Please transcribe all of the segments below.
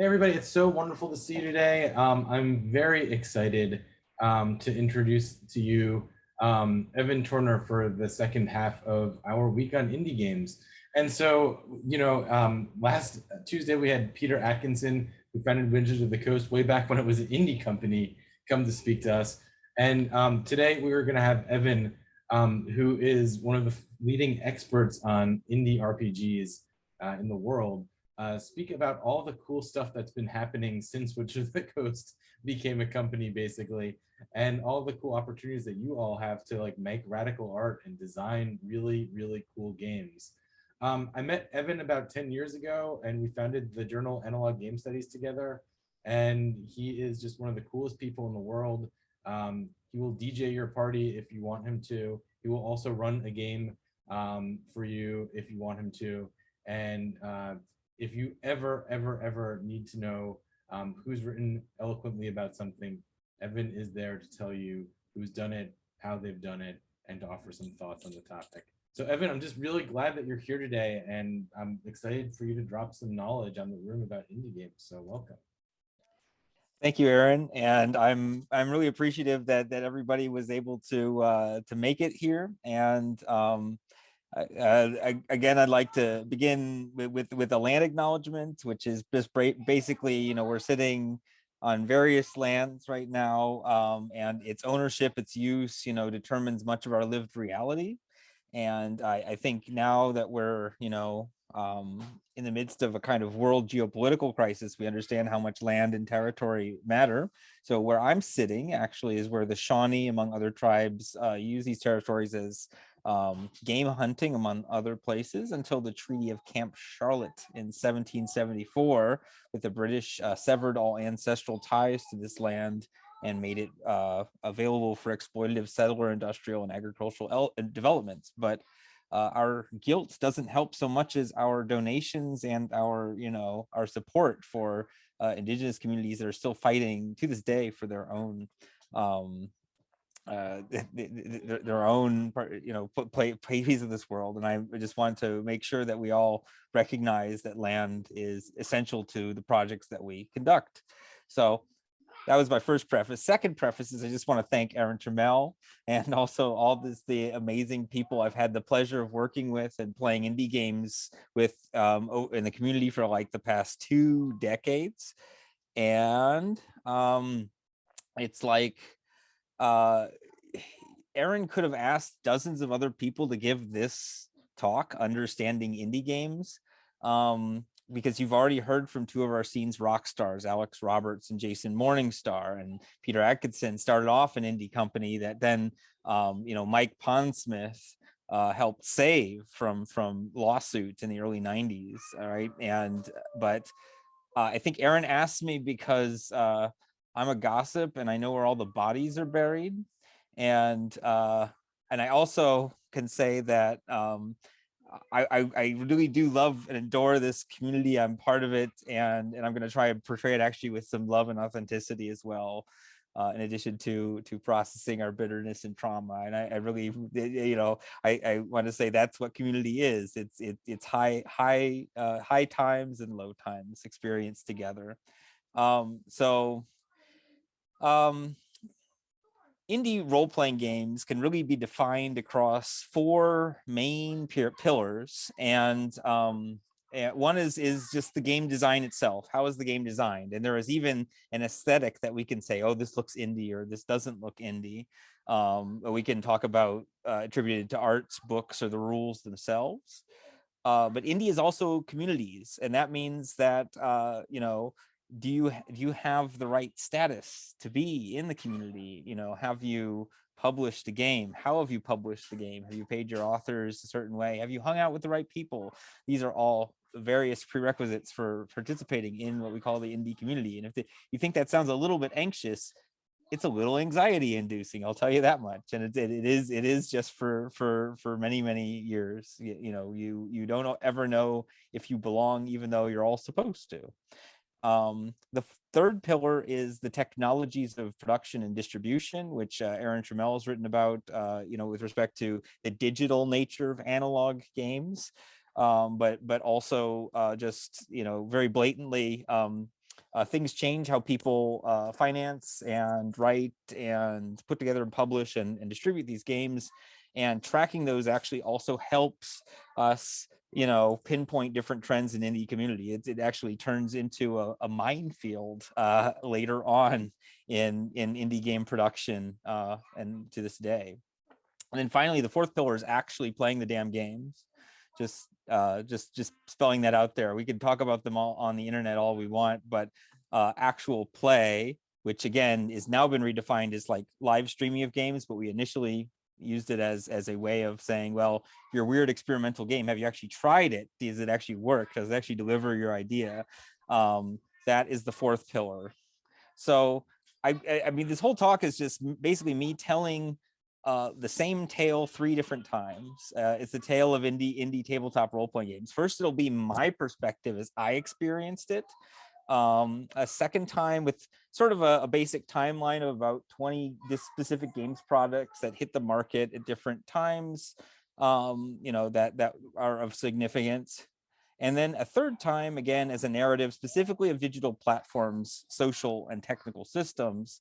Hey everybody, it's so wonderful to see you today. Um, I'm very excited um, to introduce to you um, Evan Torner for the second half of our week on indie games. And so, you know, um, last Tuesday we had Peter Adkison, who founded Wizards of the Coast way back when it was an indie company, come to speak to us. And um, today we are going to have Evan, um, who is one of the leading experts on indie RPGs uh, in the world uh, speak about all the cool stuff that's been happening since Wizards of the Coast became a company, basically, and all the cool opportunities that you all have to like make radical art and design really, really cool games. Um, I met Evan about 10 years ago, and we founded the journal Analog Game Studies together. And he is just one of the coolest people in the world. Um, he will DJ your party if you want him to. He will also run a game um, for you if you want him to. And uh, if you ever, ever, ever need to know um, who's written eloquently about something, Evan is there to tell you who's done it, how they've done it, and to offer some thoughts on the topic. So Evan, I'm just really glad that you're here today, and I'm excited for you to drop some knowledge on the room about indie games. So welcome. Thank you, Aaron, and I'm I'm really appreciative that that everybody was able to uh, to make it here, and um, uh, again, I'd like to begin with, with, with a land acknowledgement, which is just basically, you know, we're sitting on various lands right now, um, and its ownership, its use, you know, determines much of our lived reality. And I, I think now that we're, you know, um, in the midst of a kind of world geopolitical crisis, we understand how much land and territory matter. So where I'm sitting actually is where the Shawnee, among other tribes, uh, use these territories as um, game hunting among other places until the Treaty of Camp Charlotte in 1774 with the British uh, severed all ancestral ties to this land and made it uh, available for exploitative settler industrial and agricultural uh, developments. But uh, our guilt doesn't help so much as our donations and our, you know, our support for uh, indigenous communities that are still fighting to this day for their own um, uh, their own, you know, play, play piece of this world. And I just want to make sure that we all recognize that land is essential to the projects that we conduct. So that was my first preface. Second preface is I just want to thank Aaron Trammell and also all this the amazing people I've had the pleasure of working with and playing indie games with um, in the community for like the past two decades. And um, it's like uh, Aaron could have asked dozens of other people to give this talk, understanding indie games, um, because you've already heard from two of our scenes rock stars, Alex Roberts and Jason Morningstar, and Peter Adkison started off an indie company that then, um, you know, Mike Pondsmith uh, helped save from from lawsuits in the early 90s. All right, and but uh, I think Aaron asked me because uh, I'm a gossip and I know where all the bodies are buried. And uh, and I also can say that um, I, I, I really do love and adore this community. I'm part of it, and and I'm going to try and portray it actually with some love and authenticity as well. Uh, in addition to to processing our bitterness and trauma, and I, I really, you know, I, I want to say that's what community is. It's it, it's high high uh, high times and low times experienced together. Um, so um, indie role-playing games can really be defined across four main pillars and um, one is is just the game design itself how is the game designed? And there is even an aesthetic that we can say oh this looks indie or this doesn't look indie um, we can talk about uh, attributed to arts books or the rules themselves. Uh, but indie is also communities and that means that uh, you know do you do you have the right status to be in the community? You know have you published a game? How have you published the game? Have you paid your authors a certain way? Have you hung out with the right people? These are all various prerequisites for participating in what we call the indie community and if the, you think that sounds a little bit anxious it's a little anxiety inducing i'll tell you that much and it, it, it is it is just for for for many many years you, you know you you don't ever know if you belong even though you're all supposed to um, the third pillar is the technologies of production and distribution, which uh, Aaron Trammell has written about, uh, you know, with respect to the digital nature of analog games, um, but but also uh, just, you know, very blatantly um, uh, things change how people uh, finance and write and put together and publish and, and distribute these games. And tracking those actually also helps us you know, pinpoint different trends in indie community. It, it actually turns into a, a minefield uh, later on in, in indie game production uh, and to this day. And then finally, the fourth pillar is actually playing the damn games. Just, uh, just, just spelling that out there. We could talk about them all on the internet all we want, but uh, actual play, which again is now been redefined as like live streaming of games, but we initially used it as as a way of saying, well, your weird experimental game, have you actually tried it? Does it actually work? Does it actually deliver your idea? Um, that is the fourth pillar. So I, I mean, this whole talk is just basically me telling uh, the same tale three different times. Uh, it's the tale of indie indie tabletop role playing games. First, it'll be my perspective as I experienced it um, a second time with sort of a, a, basic timeline of about 20 this specific games products that hit the market at different times, um, you know, that, that are of significance. And then a third time, again, as a narrative specifically of digital platforms, social and technical systems,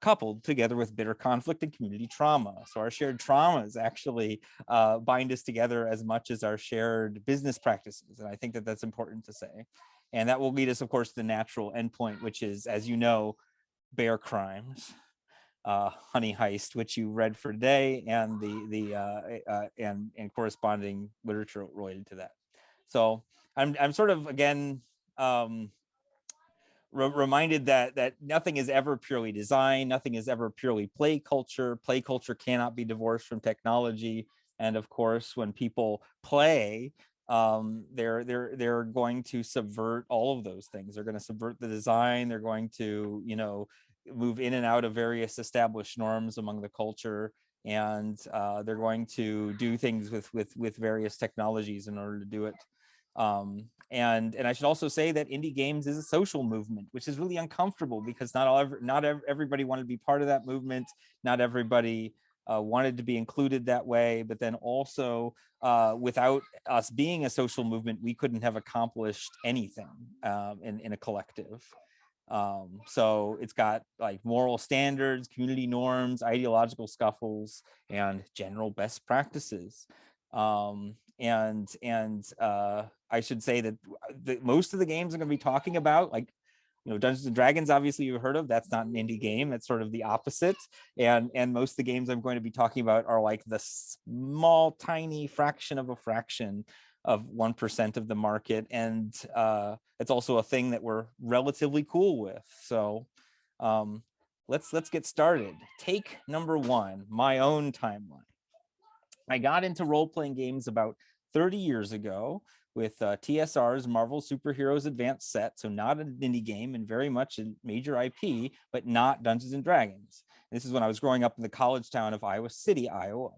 coupled together with bitter conflict and community trauma. So our shared traumas actually uh, bind us together as much as our shared business practices. And I think that that's important to say. And that will lead us, of course, to the natural endpoint, which is, as you know, bear crimes, uh, honey heist, which you read for today, and the the uh, uh, and and corresponding literature related to that. So I'm I'm sort of again um, re reminded that that nothing is ever purely design, nothing is ever purely play culture. Play culture cannot be divorced from technology. And of course, when people play, um, they're they're they're going to subvert all of those things. They're going to subvert the design. They're going to you know move in and out of various established norms among the culture, and uh, they're going to do things with with with various technologies in order to do it. Um, and and I should also say that indie games is a social movement, which is really uncomfortable because not all not everybody wanted to be part of that movement. Not everybody uh, wanted to be included that way, but then also uh, without us being a social movement, we couldn't have accomplished anything um, in, in a collective. Um, so it's got like moral standards, community norms, ideological scuffles, and general best practices. Um, and and uh, I should say that the, most of the games I'm going to be talking about, like you know dungeons and dragons obviously you've heard of that's not an indie game that's sort of the opposite and and most of the games i'm going to be talking about are like the small tiny fraction of a fraction of 1% of the market and uh it's also a thing that we're relatively cool with so um let's let's get started. Take number one my own timeline. I got into role-playing games about 30 years ago with uh, TSR's Marvel Superheroes Advanced Set, so not an indie game and very much a major IP, but not Dungeons and Dragons. This is when I was growing up in the college town of Iowa City, Iowa.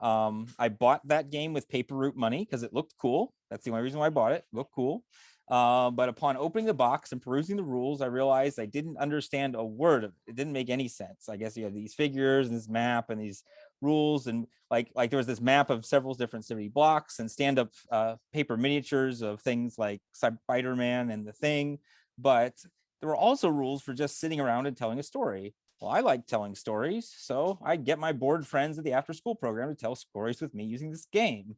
Um, I bought that game with paper route money because it looked cool. That's the only reason why I bought it. looked cool. Uh, but upon opening the box and perusing the rules, I realized I didn't understand a word of it. It didn't make any sense. I guess you have these figures and this map and these rules and like like there was this map of several different city blocks and stand-up uh, paper miniatures of things like Spider-Man and the Thing, but there were also rules for just sitting around and telling a story. Well, I like telling stories, so I get my bored friends at the after-school program to tell stories with me using this game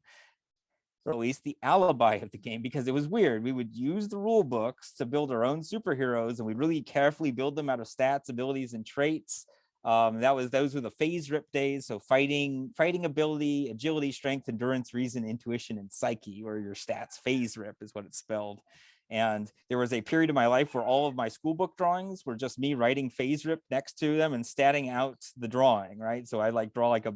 or at least the alibi of the game because it was weird. We would use the rule books to build our own superheroes and we really carefully build them out of stats, abilities, and traits. Um, that was those were the FASERIP days. So fighting, fighting ability, agility, strength, endurance, reason, intuition, and psyche, or your stats. FASERIP is what it's spelled. And there was a period of my life where all of my school book drawings were just me writing FASERIP next to them and statting out the drawing, right? So I like draw like a,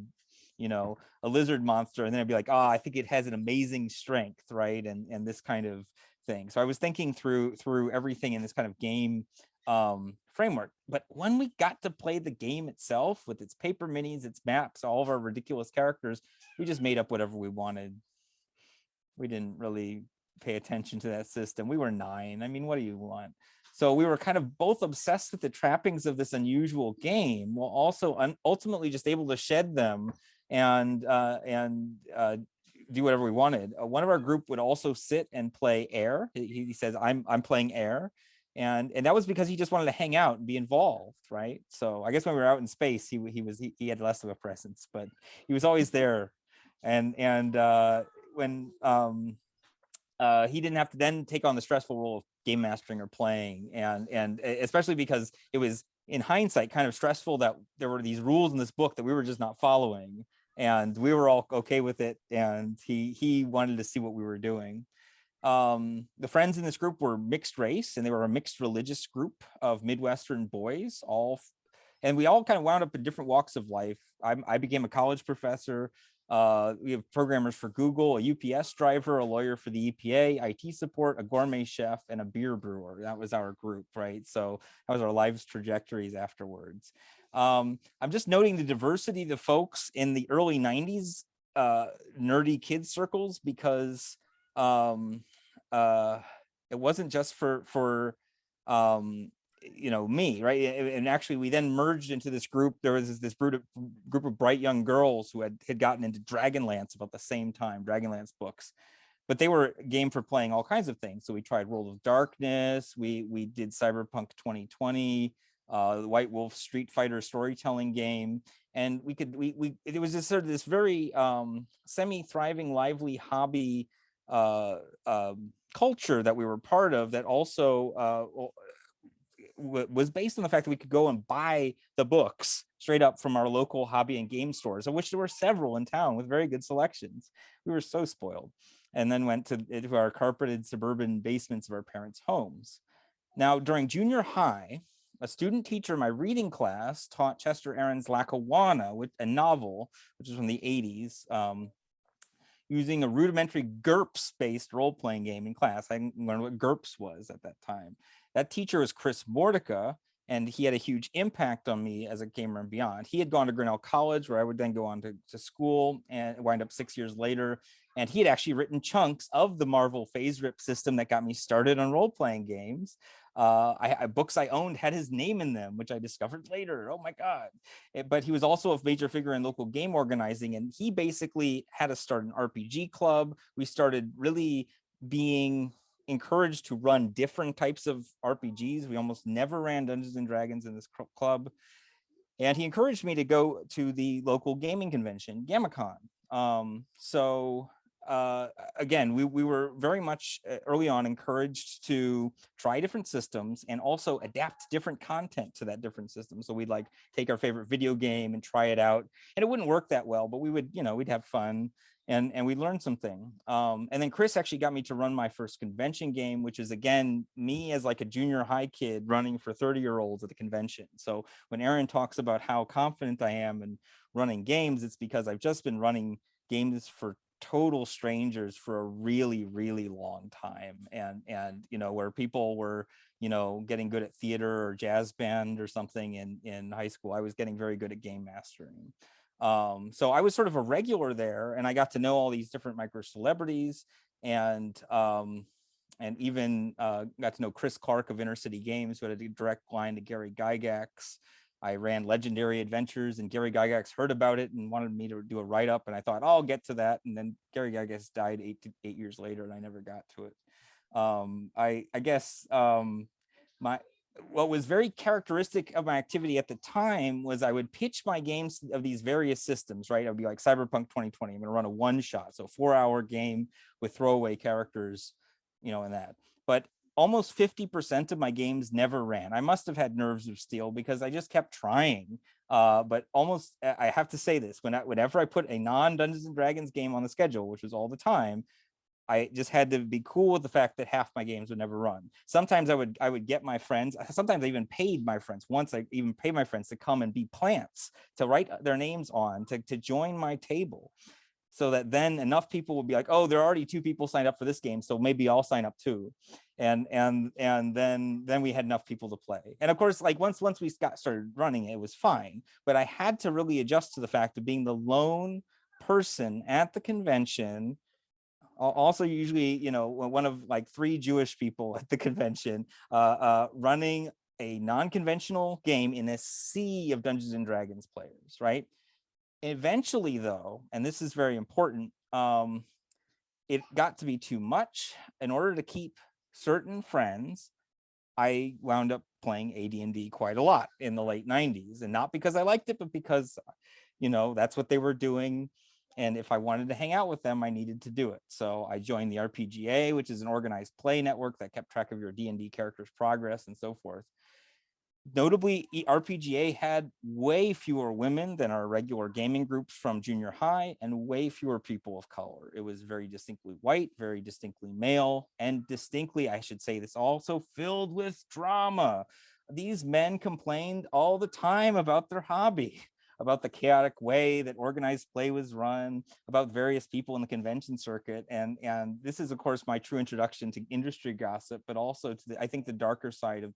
you know, a lizard monster, and then I'd be like, oh, I think it has an amazing strength, right? And and this kind of thing. So I was thinking through through everything in this kind of game um, framework. But when we got to play the game itself with its paper minis, its maps, all of our ridiculous characters, we just made up whatever we wanted. We didn't really pay attention to that system. We were nine. I mean, what do you want? So we were kind of both obsessed with the trappings of this unusual game, while also ultimately just able to shed them and uh, and uh, do whatever we wanted. Uh, one of our group would also sit and play air. He, he says, "I'm I'm playing air," And, and that was because he just wanted to hang out and be involved, right? So I guess when we were out in space, he, he was, he, he had less of a presence, but he was always there. And, and uh, when um, uh, he didn't have to then take on the stressful role of game mastering or playing. And, and especially because it was in hindsight kind of stressful that there were these rules in this book that we were just not following and we were all okay with it and he he wanted to see what we were doing um the friends in this group were mixed race and they were a mixed religious group of midwestern boys all and we all kind of wound up in different walks of life. I, I became a college professor uh we have programmers for google a ups driver a lawyer for the epa it support a gourmet chef and a beer brewer. That was our group right? So that was our lives trajectories afterwards. Um, I'm just noting the diversity of the folks in the early 90s uh, nerdy kids circles because um, uh, it wasn't just for for um, you know me, right? And actually, we then merged into this group. There was this, group of, bright young girls who had had gotten into Dragonlance about the same time, Dragonlance books. But they were game for playing all kinds of things. So we tried World of Darkness. We we did Cyberpunk 2020 uh, the White Wolf Street Fighter storytelling game, and we could we we it was just sort of this very um, semi-thriving, lively hobby uh, um, culture that we were part of. That also uh, was based on the fact that we could go and buy the books straight up from our local hobby and game stores, of which there were several in town with very good selections. We were so spoiled, and then went to, to our carpeted suburban basements of our parents' homes. Now, during junior high, a student teacher in my reading class taught Chester Aaron's Lackawanna, which, a novel, which is from the 80s, um, using a rudimentary GURPS-based role-playing game in class. I didn't learn what GURPS was at that time. That teacher was Chris Mortika, and he had a huge impact on me as a gamer and beyond. He had gone to Grinnell College, where I would then go on to, to school and wind up six years later. And he had actually written chunks of the Marvel FASERIP system that got me started on role-playing games uh I, I books i owned had his name in them which i discovered later oh my god. Eh, but he was also a major figure in local game organizing and he basically had us start an rpg club. We started really being encouraged to run different types of rpgs we almost never ran dungeons and dragons in this club. And he encouraged me to go to the local gaming convention Gamicon um so uh, again, we, we were very much uh, early on encouraged to try different systems and also adapt different content to that different system. So we'd like take our favorite video game and try it out. And it wouldn't work that well, but we would, you know, we'd have fun and, and we learned something. Um, and then Chris actually got me to run my first convention game, which is again, me as like a junior high kid running for 30 year olds at the convention. So when Aaron talks about how confident I am in running games, it's because I've just been running games for total strangers for a really really long time and and you know where people were you know getting good at theater or jazz band or something in in high school i was getting very good at game mastering um so i was sort of a regular there and i got to know all these different micro celebrities and um and even uh, got to know Chris Clark of Inner City Games, who had a direct line to Gary Gygax. I ran Lejendary Adventures, and Gary Gygax heard about it and wanted me to do a write up. And I thought, oh, I'll get to that. And then Gary Gygax died eight to, eight years later, and I never got to it. Um, I I guess um, my what was very characteristic of my activity at the time was I would pitch my games of these various systems, right? I'd be like Cyberpunk 2020. I'm going to run a one shot, so four hour game with throwaway characters, you know, in that. But almost 50% of my games never ran. I must have had nerves of steel because I just kept trying. Uh, but almost, I have to say this, when I, whenever I put a non Dungeons and Dragons game on the schedule, which was all the time, I just had to be cool with the fact that half my games would never run. Sometimes I would I would get my friends. Sometimes I even paid my friends. Once I even paid my friends to come and be plants to write their names on to to join my table, so that then enough people would be like, oh, there are already two people signed up for this game, so maybe I'll sign up too. And and and then then we had enough people to play. And of course, like once once we got started running, it was fine. But I had to really adjust to the fact of being the lone person at the convention also usually you know one of like three jewish people at the convention uh, uh, running a non-conventional game in a sea of dungeons and dragons players right eventually though and this is very important um, it got to be too much in order to keep certain friends I wound up playing AD&D quite a lot in the late 90s and not because I liked it, but because, you know, that's what they were doing. And if I wanted to hang out with them, I needed to do it. So I joined the RPGA, which is an organized play network that kept track of your D&D character's progress and so forth notably rpga had way fewer women than our regular gaming groups from junior high and way fewer people of color. It was very distinctly white very distinctly male and distinctly i should say this also filled with drama. These men complained all the time about their hobby about the chaotic way that organized play was run about various people in the convention circuit and and this is of course my true introduction to industry gossip but also to the i think the darker side of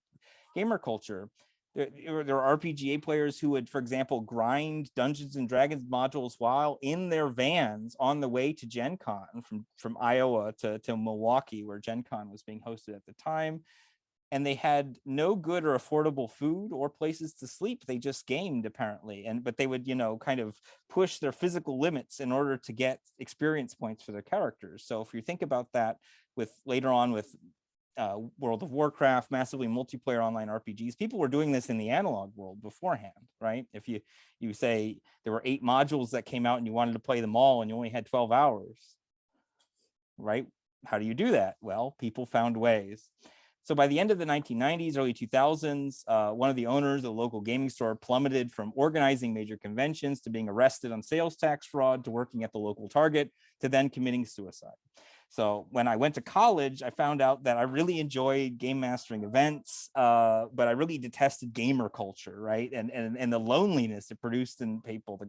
gamer culture. There, there are RPGA players who would, for example, grind Dungeons and Dragons modules while in their vans on the way to Gen Con from, from Iowa to, to Milwaukee, where Gen Con was being hosted at the time. And they had no good or affordable food or places to sleep. They just gamed apparently. And but they would, you know, kind of push their physical limits in order to get experience points for their characters. So if you think about that with later on with uh, World of Warcraft, massively multiplayer online RPGs. People were doing this in the analog world beforehand, right? If you you say there were eight modules that came out and you wanted to play them all and you only had 12 hours, right? How do you do that? Well, people found ways. So by the end of the 1990s, early 2000s, uh, one of the owners of the local gaming store plummeted from organizing major conventions to being arrested on sales tax fraud to working at the local Target to then committing suicide. So when I went to college, I found out that I really enjoyed game mastering events, uh, but I really detested gamer culture, right? And, and, and the loneliness it produced in people, the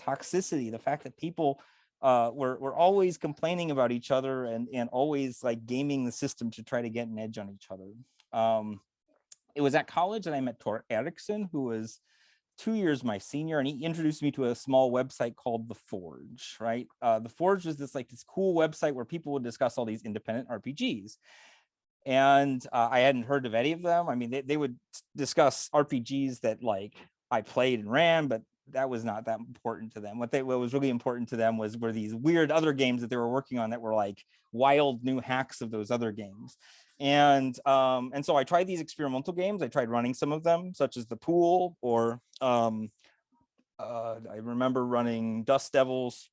toxicity, the fact that people uh, were, were always complaining about each other and, and always like gaming the system to try to get an edge on each other. Um, it was at college that I met Tor Erickson, who was two years my senior and he introduced me to a small website called the forge right? Uh, the forge was this like this cool website where people would discuss all these independent rpgs and uh, i hadn't heard of any of them. I mean they, they would discuss rpgs that like i played and ran but that was not that important to them. What they what was really important to them was were these weird other games that they were working on that were like wild new hacks of those other games and um, and so I tried these experimental games. I tried running some of them, such as the pool, or um, uh, I remember running Dust Devils,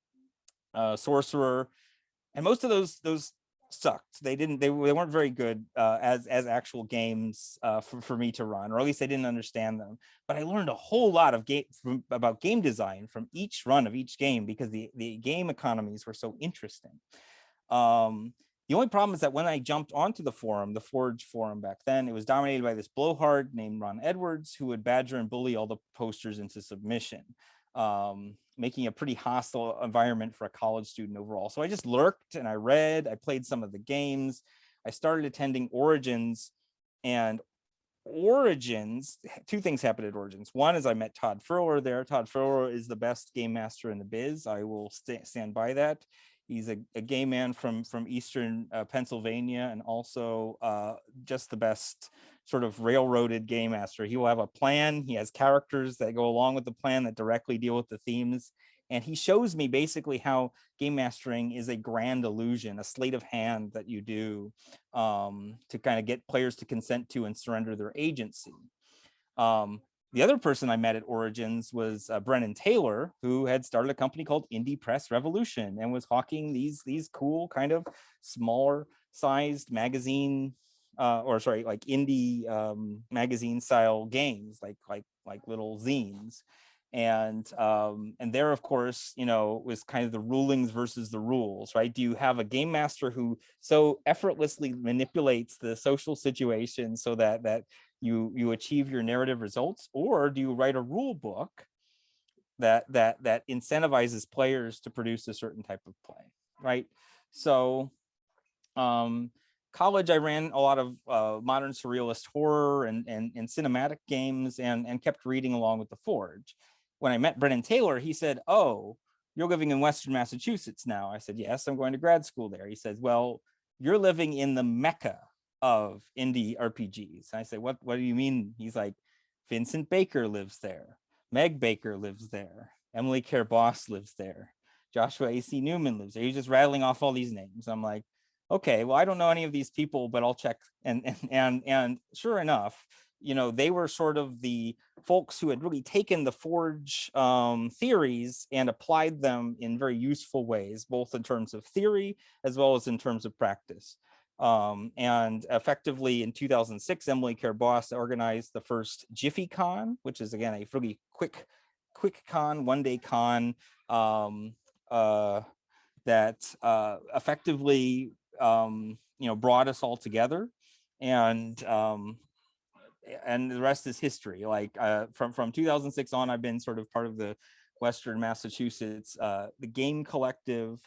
uh, Sorcerer, and most of those those sucked. They didn't. They, they weren't very good uh, as as actual games uh, for for me to run, or at least I didn't understand them. But I learned a whole lot of game from, about game design from each run of each game because the the game economies were so interesting. Um, the only problem is that when I jumped onto the forum, the Forge forum back then, it was dominated by this blowhard named Ron Edwards, who would badger and bully all the posters into submission, um, making a pretty hostile environment for a college student overall. So I just lurked and I read, I played some of the games. I started attending Origins and Origins, two things happened at Origins. One is I met Todd Furler there. Todd Furler is the best game master in the biz. I will st stand by that. He's a, a gay man from from Eastern uh, Pennsylvania and also uh, just the best sort of railroaded game master. He will have a plan. He has characters that go along with the plan that directly deal with the themes. And he shows me basically how game mastering is a grand illusion, a sleight of hand that you do um, to kind of get players to consent to and surrender their agency. Um, the other person I met at Origins was uh, Brennan Taylor, who had started a company called Indie Press Revolution and was hawking these these cool kind of smaller sized magazine uh, or sorry, like indie um, magazine style games, like like like little zines. And um, and there, of course, you know, was kind of the rulings versus the rules, right? Do you have a game master who so effortlessly manipulates the social situation so that that you you achieve your narrative results or do you write a rule book that that that incentivizes players to produce a certain type of play right? So um college i ran a lot of uh, modern surrealist horror and, and and cinematic games and and kept reading along with the forge. When i met brennan taylor he said oh you're living in western massachusetts now. I said yes i'm going to grad school there. He says well you're living in the mecca of indie RPGs. And I say, what, what do you mean? He's like, Vincent Baker lives there. Meg Baker lives there. Emily Care Boss lives there. Joshua A.C. Newman lives there. He's just rattling off all these names. I'm like, okay, well, I don't know any of these people, but I'll check. And, and, and, and sure enough, you know, they were sort of the folks who had really taken the Forge um, theories and applied them in very useful ways, both in terms of theory as well as in terms of practice. Um, and effectively in 2006, Emily Care-Boss organized the first Jiffy Con, which is again a really quick, quick con, one day con um, uh, that uh, effectively, um, you know, brought us all together. And um, and the rest is history. Like uh, from from 2006 on, I've been sort of part of the Western Massachusetts, uh, the Game Collective.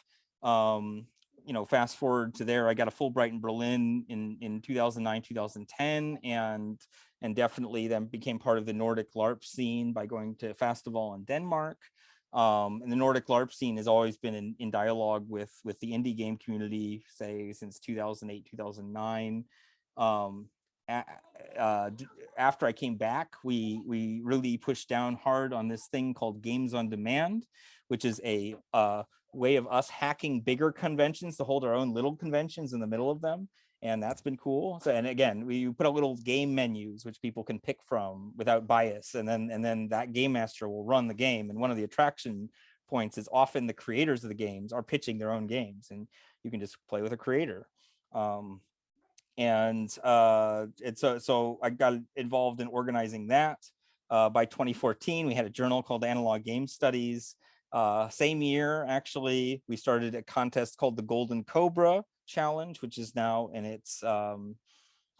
Um, you know, fast forward to there, I got a Fulbright in Berlin in in 2009, 2010, and and definitely then became part of the Nordic LARP scene by going to festival in Denmark. Um, and the Nordic LARP scene has always been in, in dialogue with with the indie game community, say since 2008, 2009. Um, uh, after I came back, we we really pushed down hard on this thing called games on demand, which is a uh, way of us hacking bigger conventions to hold our own little conventions in the middle of them. And that's been cool. So, and again, we put out little game menus, which people can pick from without bias. And then, and then that game master will run the game. And one of the attraction points is often the creators of the games are pitching their own games and you can just play with a creator. Um, and uh, it's so, so I got involved in organizing that. Uh, by 2014, we had a journal called Analog Game Studies. Uh, same year, actually, we started a contest called the Golden Cobra Challenge, which is now in its, um,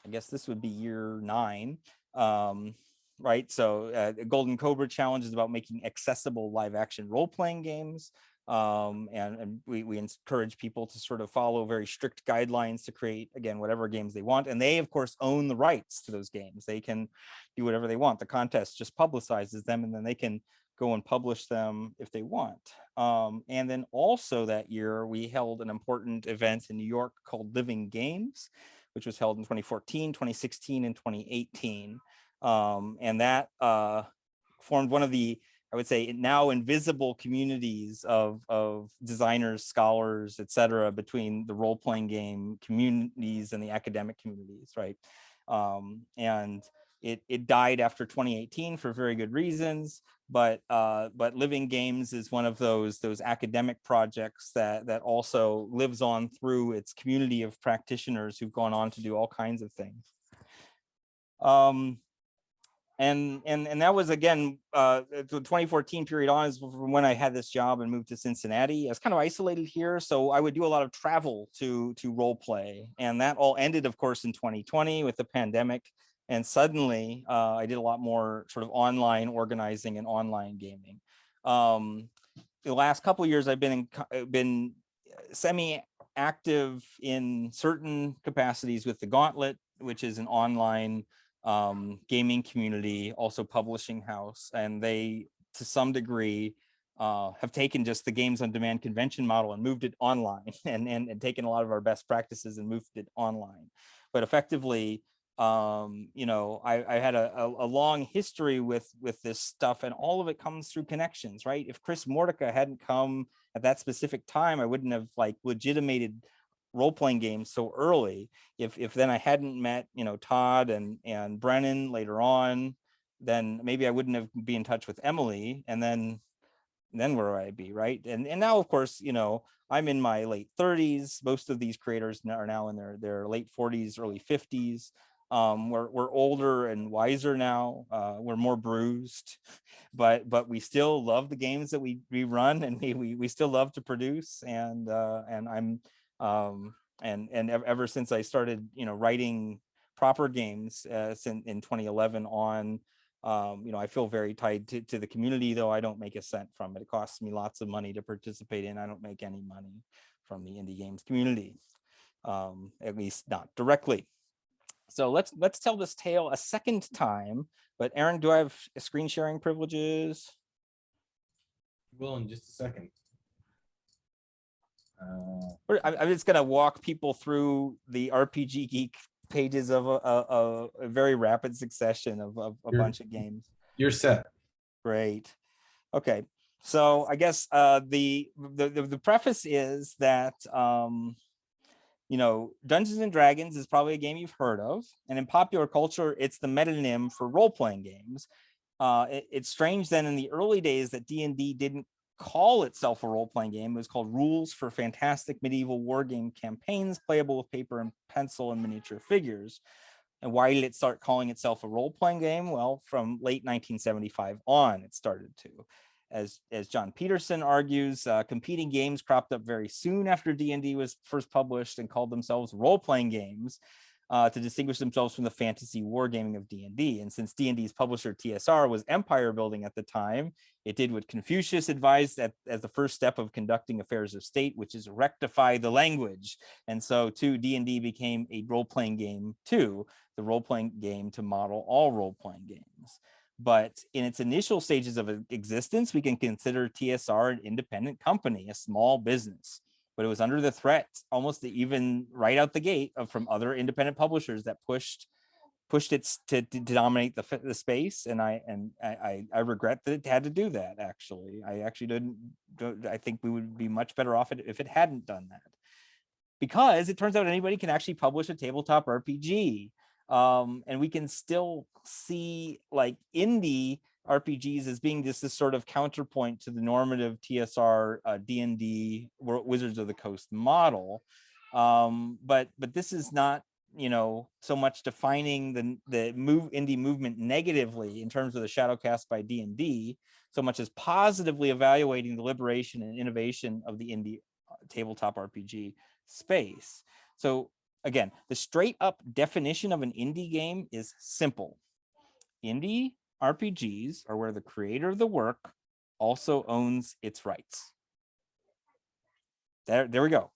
I guess this would be year nine, um, right? So uh, the Golden Cobra Challenge is about making accessible live action role-playing games um, and, and we, we encourage people to sort of follow very strict guidelines to create, again, whatever games they want. And they, of course, own the rights to those games. They can do whatever they want. The contest just publicizes them and then they can go and publish them if they want. Um, and then also that year, we held an important event in New York called Living Games, which was held in 2014, 2016, and 2018. Um, and that uh, formed one of the I would say now invisible communities of, of designers, scholars, et cetera, between the role-playing game communities and the academic communities, right? Um, and it, it died after 2018 for very good reasons, but uh, but Living Games is one of those those academic projects that that also lives on through its community of practitioners who've gone on to do all kinds of things. Um, and and and that was again uh the 2014 period on is from when i had this job and moved to cincinnati i was kind of isolated here so i would do a lot of travel to to role play and that all ended of course in 2020 with the pandemic and suddenly uh, i did a lot more sort of online organizing and online gaming um the last couple years i've been in uh, been semi active in certain capacities with the gauntlet which is an online um, gaming community, also publishing house, and they, to some degree, uh, have taken just the games on demand convention model and moved it online and, and, and taken a lot of our best practices and moved it online. But effectively, um, you know, I, I had a, a, a, long history with, with this stuff and all of it comes through connections, right? If Chris Mortika hadn't come at that specific time, I wouldn't have like legitimated role-playing games so early. If if then i hadn't met you know todd and and brennan later on then maybe i wouldn't have been in touch with emily and then then where would i be right? And and now of course you know i'm in my late 30s most of these creators are now in their their late 40s early 50s um, we're, we're older and wiser now. Uh, we're more bruised, but but we still love the games that we we run and we we, we still love to produce. And uh, and I'm um, and and ever since I started, you know, writing proper games uh, in, in 2011 on, um, you know, I feel very tied to, to the community, though I don't make a cent from it. It costs me lots of money to participate in. I don't make any money from the indie games community, um, at least not directly. So let's let's tell this tale a second time. But Aaron, do I have screen sharing privileges? Will in just a second. Uh, I'm just gonna walk people through the RPG Geek pages of a, a, a very rapid succession of, of a bunch of games. You're set. Great. Okay. So I guess uh, the, the, the the preface is that um, you know, Dungeons and Dragons is probably a game you've heard of. And in popular culture, it's the metonym for role-playing games. Uh, it- it's strange then in the early days that D&D didn't call itself a role-playing game. It was called Rules for Fantastic Medieval War Game Campaigns, playable with paper and pencil and miniature figures. And why did it start calling itself a role-playing game? Well, from late 1975 on, it started to. As, as Jon Peterson argues, uh, competing games cropped up very soon after D&D was first published and called themselves role-playing games uh, to distinguish themselves from the fantasy wargaming of D&D. And since D&D's publisher TSR was empire building at the time, it did what Confucius advised at, as the first step of conducting affairs of state, which is rectify the language. And so too, D&D became a role-playing game too, the role-playing game to model all role-playing games. But in its initial stages of existence, we can consider TSR an independent company, a small business but it was under the threat almost even right out the gate of from other independent publishers that pushed pushed it to, to dominate the, the space and i and I, I regret that it had to do that actually. I actually didn't i think we would be much better off if it hadn't done that. Because it turns out anybody can actually publish a tabletop rpg um, and we can still see like indie RPGs as being just this sort of counterpoint to the normative TSR uh, D&D Wizards of the Coast model. Um, but but this is not you know so much defining the the move indie movement negatively in terms of the shadow cast by D&D so much as positively evaluating the liberation and innovation of the indie uh, tabletop RPG space. So again, the straight up definition of an indie game is simple. Indie RPGs are where the creator of the work also owns its rights. There, there we go.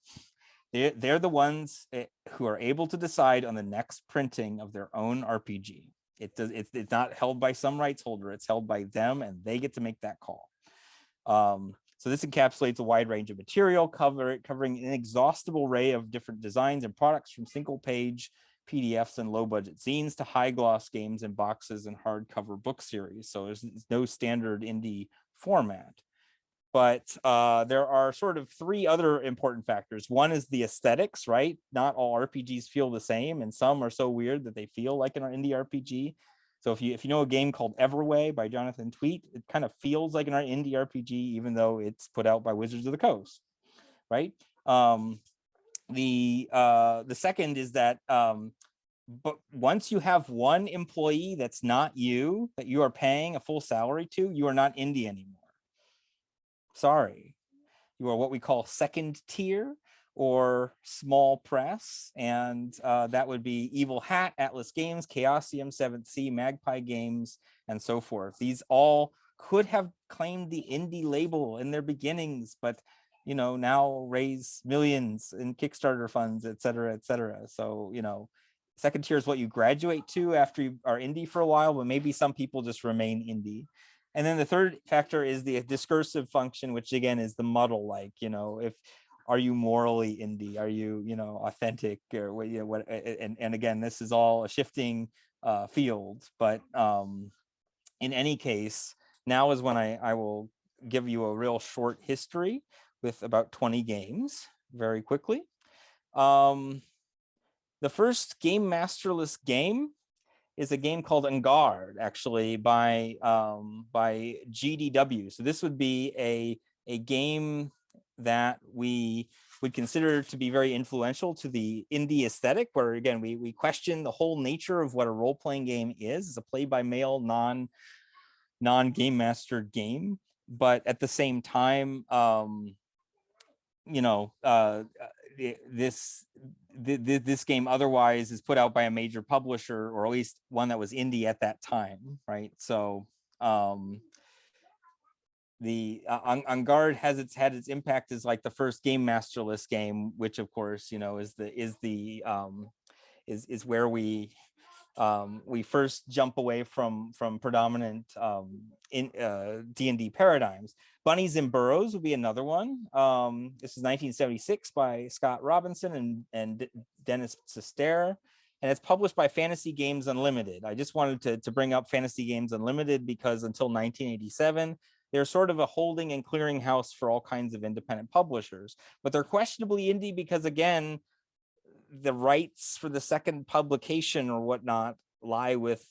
They're, they're the ones eh, who are able to decide on the next printing of their own RPG. It does, it's, it's not held by some rights holder, it's held by them and they get to make that call. Um, so this encapsulates a wide range of material cover, covering an inexhaustible array of different designs and products from single page PDFs and low budget zines to high gloss games and boxes and hardcover book series. So there's, no standard indie format. But uh, there are sort of three other important factors. One is the aesthetics, right? Not all RPGs feel the same and some are so weird that they feel like an indie RPG. So if you if you know a game called Everway by Jonathan Tweet, it kind of feels like an indie RPG, even though it's put out by Wizards of the Coast, right? Um, the uh, the second is that um, but once you have one employee that's not you, that you are paying a full salary to, you are not indie anymore. Sorry. You are what we call second tier or small press. And uh, that would be Evil Hat, Atlas Games, Chaosium, 7th Sea, Magpie Games, and so forth. These all could have claimed the indie label in their beginnings, but you know, now raise millions in Kickstarter funds, et cetera, et cetera. So, you know, second tier is what you graduate to after you are indie for a while, but maybe some people just remain indie. And then the third factor is the discursive function, which again is the muddle, like, you know, if are you morally indie? Are you, you know, authentic or what, you know, what, and, and again, this is all a shifting uh, field, but um, in any case, now is when I, I will give you a real short history with about 20 games very quickly. Um, the first game masterless game is a game called En Garde, actually by um, by GDW. So this would be a a game that we would consider to be very influential to the indie aesthetic, where again we we question the whole nature of what a role playing game is. It's a play by mail non non game master game, but at the same time, um, you know, uh, this this game otherwise is put out by a major publisher or at least one that was indie at that time, right? So um, the uh, on, En Garde has its had its impact as like the first game masterless game, which of course you know is the is the um, is is where we um, we first jump away from from predominant um, in uh, D&D paradigms. Bunnies and Burrows would be another one. Um, this is 1976 by Scott Robinson and, and Dennis Sustare. And it's published by Fantasy Games Unlimited. I just wanted to, to bring up Fantasy Games Unlimited because until 1987, they're sort of a holding and clearinghouse for all kinds of independent publishers. But they're questionably indie because, again, the rights for the second publication or whatnot lie with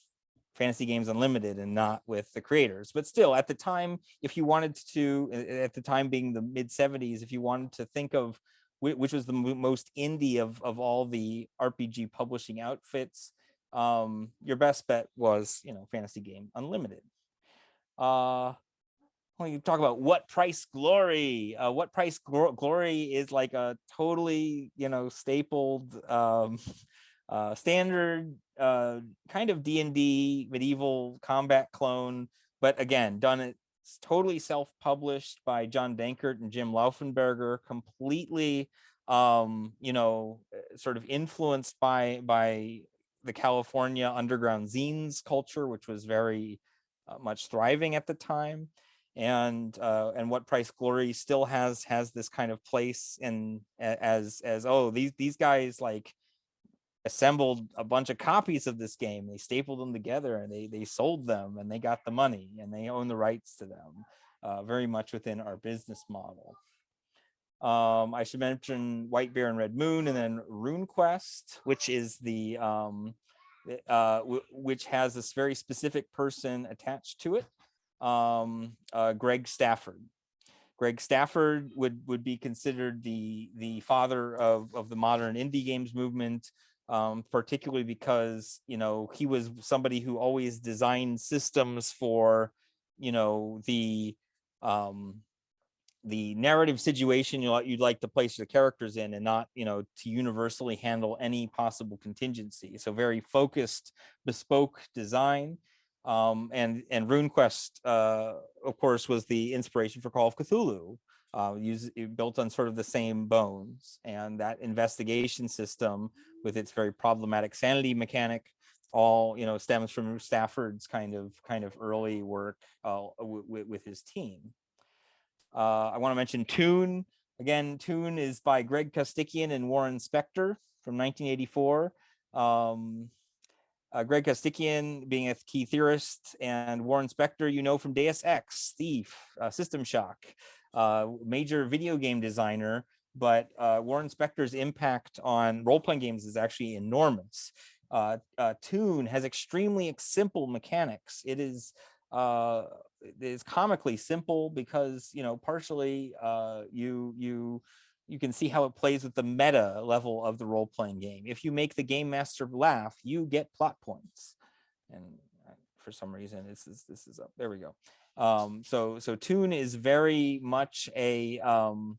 Fantasy Games Unlimited and not with the creators. But still, at the time, if you wanted to, at the time being the mid 70s, if you wanted to think of which was the most indie of, of all the RPG publishing outfits, um, your best bet was, you know, Fantasy Game Unlimited. Uh, when you talk about what price glory, uh, what price glory is like a totally, you know, stapled um, uh, standard uh, kind of D&D medieval combat clone, but again, done it totally self-published by John Dankert and Jim Laufenberger, completely, um, you know, eh, sort of influenced by by the California underground zines culture, which was very uh, much thriving at the time. And uh, and what price glory still has has this kind of place in as as oh these these guys like assembled a bunch of copies of this game they stapled them together and they they sold them and they got the money and they own the rights to them uh, very much within our business model. Um, I should mention White Bear and Red Moon, and then RuneQuest, which is the um, uh, which has this very specific person attached to it, um, uh, Greg Stafford. Greg Stafford would would be considered the the father of of the modern indie games movement, um, particularly because you know he was somebody who always designed systems for you know the um, the narrative situation you you'd like to place the characters in and not you know to universally handle any possible contingency so very focused bespoke design um, and and RuneQuest uh, of course was the inspiration for Call of Cthulhu uh, built on sort of the same bones and that investigation system with its very problematic sanity mechanic all you know stems from Stafford's kind of kind of early work uh, with his team. Uh, I want to mention Toon. Again, Toon is by Greg Costikyan and Warren Spector from 1984. Um, uh, Greg Costikyan being a key theorist and Warren Spector, you know, from Deus Ex, Thief, uh, System Shock, uh, major video game designer, but uh, Warren Spector's impact on role-playing games is actually enormous. Uh, uh, Toon has extremely simple mechanics. It is uh, is comically simple because you know partially you you you can see how it plays with the meta level of the role playing game. If you make the game master laugh, you get plot points, and uh, for some reason this is this is up. There we go. Um, so so Toon is very much a um,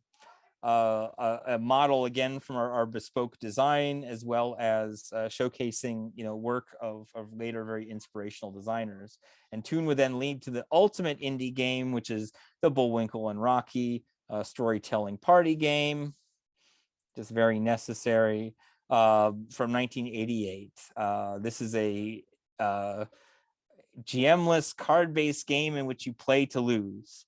uh, a, a, model again from our, our, bespoke design as well as uh, showcasing you know work of, of later very inspirational designers and Toon would then lead to the ultimate indie game which is the Bullwinkle and Rocky uh, storytelling party game just very necessary uh, from 1988 uh, this is a uh, GMless card-based game in which you play to lose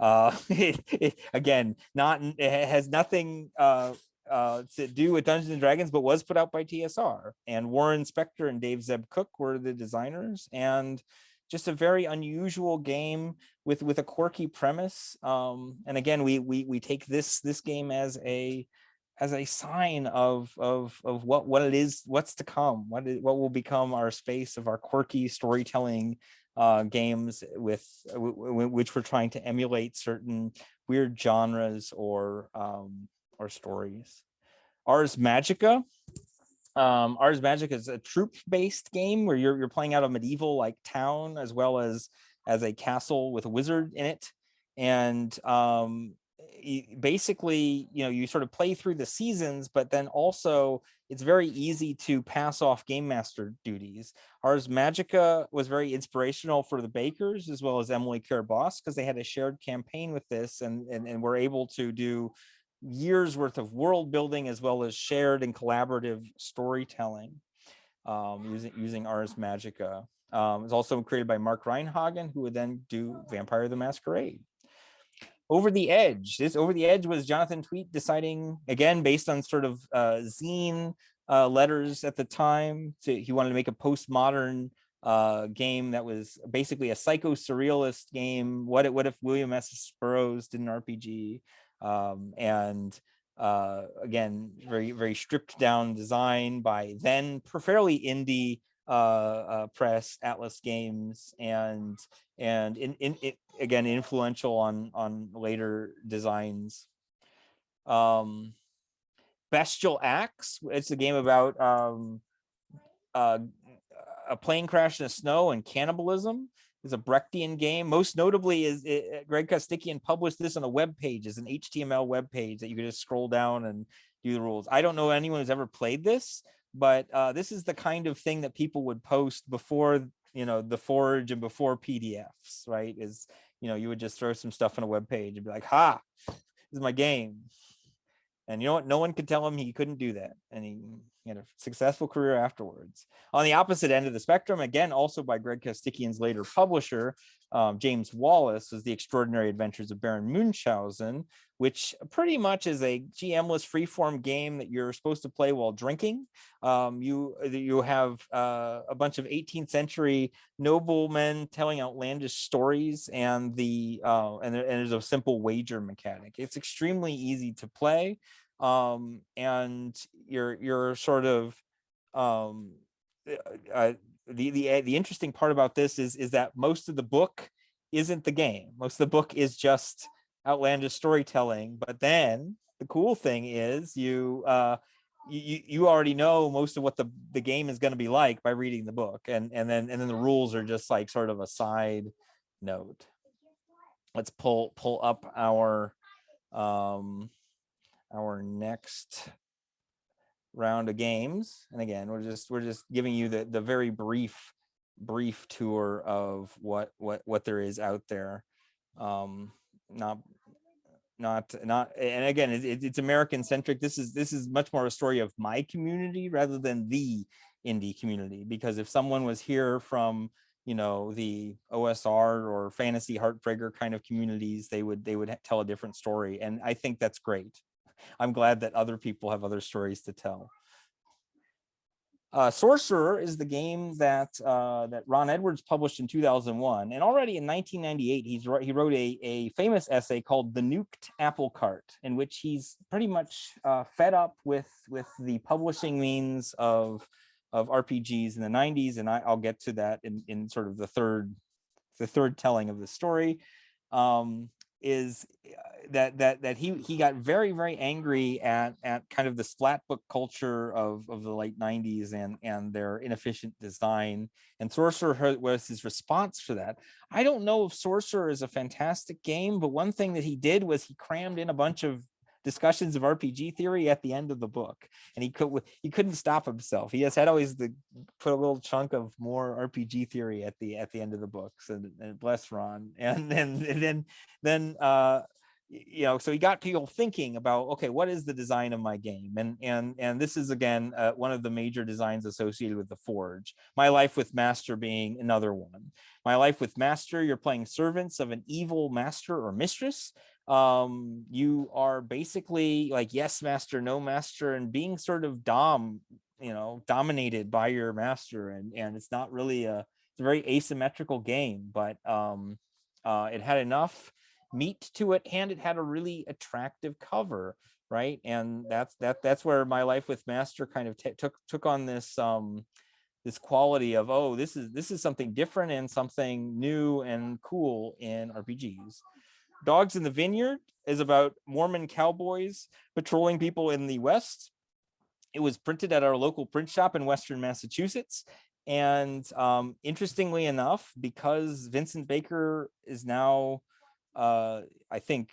uh, again, not it has nothing uh, uh, to do with Dungeons and Dragons, but was put out by TSR. And Warren Spector and Dave Zeb Cook were the designers, and just a very unusual game with with a quirky premise. Um, and again, we we we take this this game as a as a sign of of of what what it is, what's to come, what is, what will become our space of our quirky storytelling uh, games with which we're trying to emulate certain weird genres or um, or stories. Ars Magica. Um, Ars Magica is a troop-based game where you're you're playing out a medieval like town as well as as a castle with a wizard in it, and um, basically, you know, you sort of play through the seasons, but then also it's very easy to pass off game master duties. Ars Magica was very inspirational for the bakers as well as Emily Care Boss because they had a shared campaign with this and, and, and were able to do years worth of world building as well as shared and collaborative storytelling um, using, using Ars Magica. Um, it was also created by Mark Rein-Hagen, who would then do Vampire the Masquerade. Over the edge. This over the edge was jonathan tweet deciding again based on sort of uh, zine uh, letters at the time to, he wanted to make a postmodern uh, game that was basically a psycho surrealist game. What what if william s. Burroughs did an rpg um, and uh, again, very, very stripped down design by then fairly indie press, Atlas Games, and and in, in it again influential on on later designs. Um, Bestial Acts. It's a game about um, uh, a plane crash in the snow and cannibalism. It's a Brechtian game. Most notably is it, Greg Costikyan published this on a web page as an HTML web page that you could just scroll down and do the rules. I don't know anyone who's ever played this, but uh, this is the kind of thing that people would post before you know the forge and before PDFs, right? Is you know you would just throw some stuff on a web page and be like, "Ha, this is my game." And you know what? No one could tell him he couldn't do that. And he, had a successful career afterwards. On the opposite end of the spectrum, again, also by Greg Costikyan's later publisher, um, James Wallace, was The Extraordinary Adventures of Baron Munchausen, which pretty much is a GM-less freeform game that you're supposed to play while drinking. Um, you, you have uh, a bunch of 18th century noblemen telling outlandish stories and the uh, and, and there's a simple wager mechanic. It's extremely easy to play um, and you're you're sort of um, uh, uh, the the the interesting part about this is is that most of the book isn't the game. Most of the book is just outlandish storytelling. But then the cool thing is you uh, you you already know most of what the the game is going to be like by reading the book, and and then and then the rules are just like sort of a side note. Let's pull pull up our um our next round of games. And again, we're just we're just giving you the the very brief brief tour of what what what there is out there. Um, not not not and again it, it's american centric this is this is much more a story of my community rather than the indie community because if someone was here from you know the osr or fantasy heartbreaker kind of communities they would they would tell a different story and i think that's great I'm glad that other people have other stories to tell. Uh, Sorcerer is the game that uh, that Ron Edwards published in 2001, and already in 1998 he's he wrote a a famous essay called "The Nuked Apple Cart," in which he's pretty much uh, fed up with with the publishing means of of RPGs in the 90s, and I, will get to that in in sort of the third the third telling of the story. Um, is uh, that that that he he got very very angry at at kind of the splat book culture of of the late 90s and and their inefficient design and sorcerer was his response for that. I don't know if sorcerer is a fantastic game but one thing that he did was he crammed in a bunch of discussions of RPG theory at the end of the book, and he could he couldn't stop himself. He has had always the put a little chunk of more RPG theory at the at the end of the books, and, and bless Ron. And then and then then uh, you know, so he got people thinking about okay, what is the design of my game? And and and this is again uh, one of the major designs associated with the Forge. My life with Master being another one. My life with Master, you're playing servants of an evil master or mistress um you are basically like yes master no master and being sort of dom you know dominated by your master and and it's not really a it's a very asymmetrical game but um uh it had enough meat to it and it had a really attractive cover right? And that's that that's where my life with master kind of took took on this um this quality of oh this is this is something different and something new and cool in rpgs Dogs in the Vineyard is about Mormon cowboys patrolling people in the West. It was printed at our local print shop in Western Massachusetts. And um, interestingly enough, because Vincent Baker is now, uh, I think,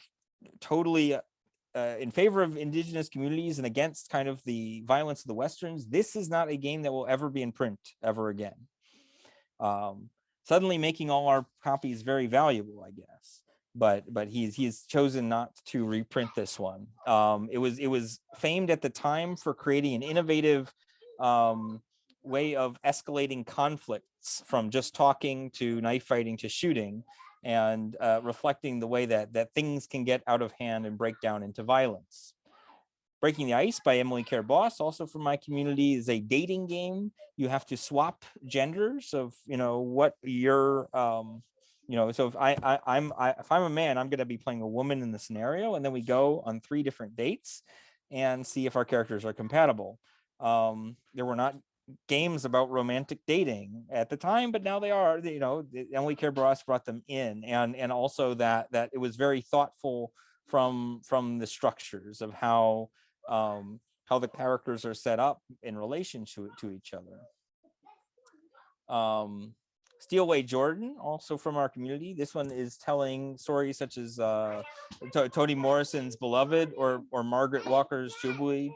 totally uh, in favor of indigenous communities and against kind of the violence of the Westerns, this is not a game that will ever be in print ever again. Um, suddenly making all our copies very valuable, I guess but but he's he's chosen not to reprint this one. Um, it was it was famed at the time for creating an innovative um, way of escalating conflicts from just talking to knife fighting to shooting and uh, reflecting the way that that things can get out of hand and break down into violence. Breaking the Ice by Emily Care Boss, also from my community, is a dating game. You have to swap genders of, you know, what your um, you know so if i, I i'm I, if i'm a man i'm going to be playing a woman in the scenario and then we go on three different dates and see if our characters are compatible. Um, there were not games about romantic dating at the time, but now they are. You know, Emily Care brought them in, and and also that that it was very thoughtful from from the structures of how um, how the characters are set up in relation to to each other. Um, Steal Away Jordan, also from our community. This one is telling stories such as uh, Toni Morrison's Beloved or or Margaret Walker's Jubilee.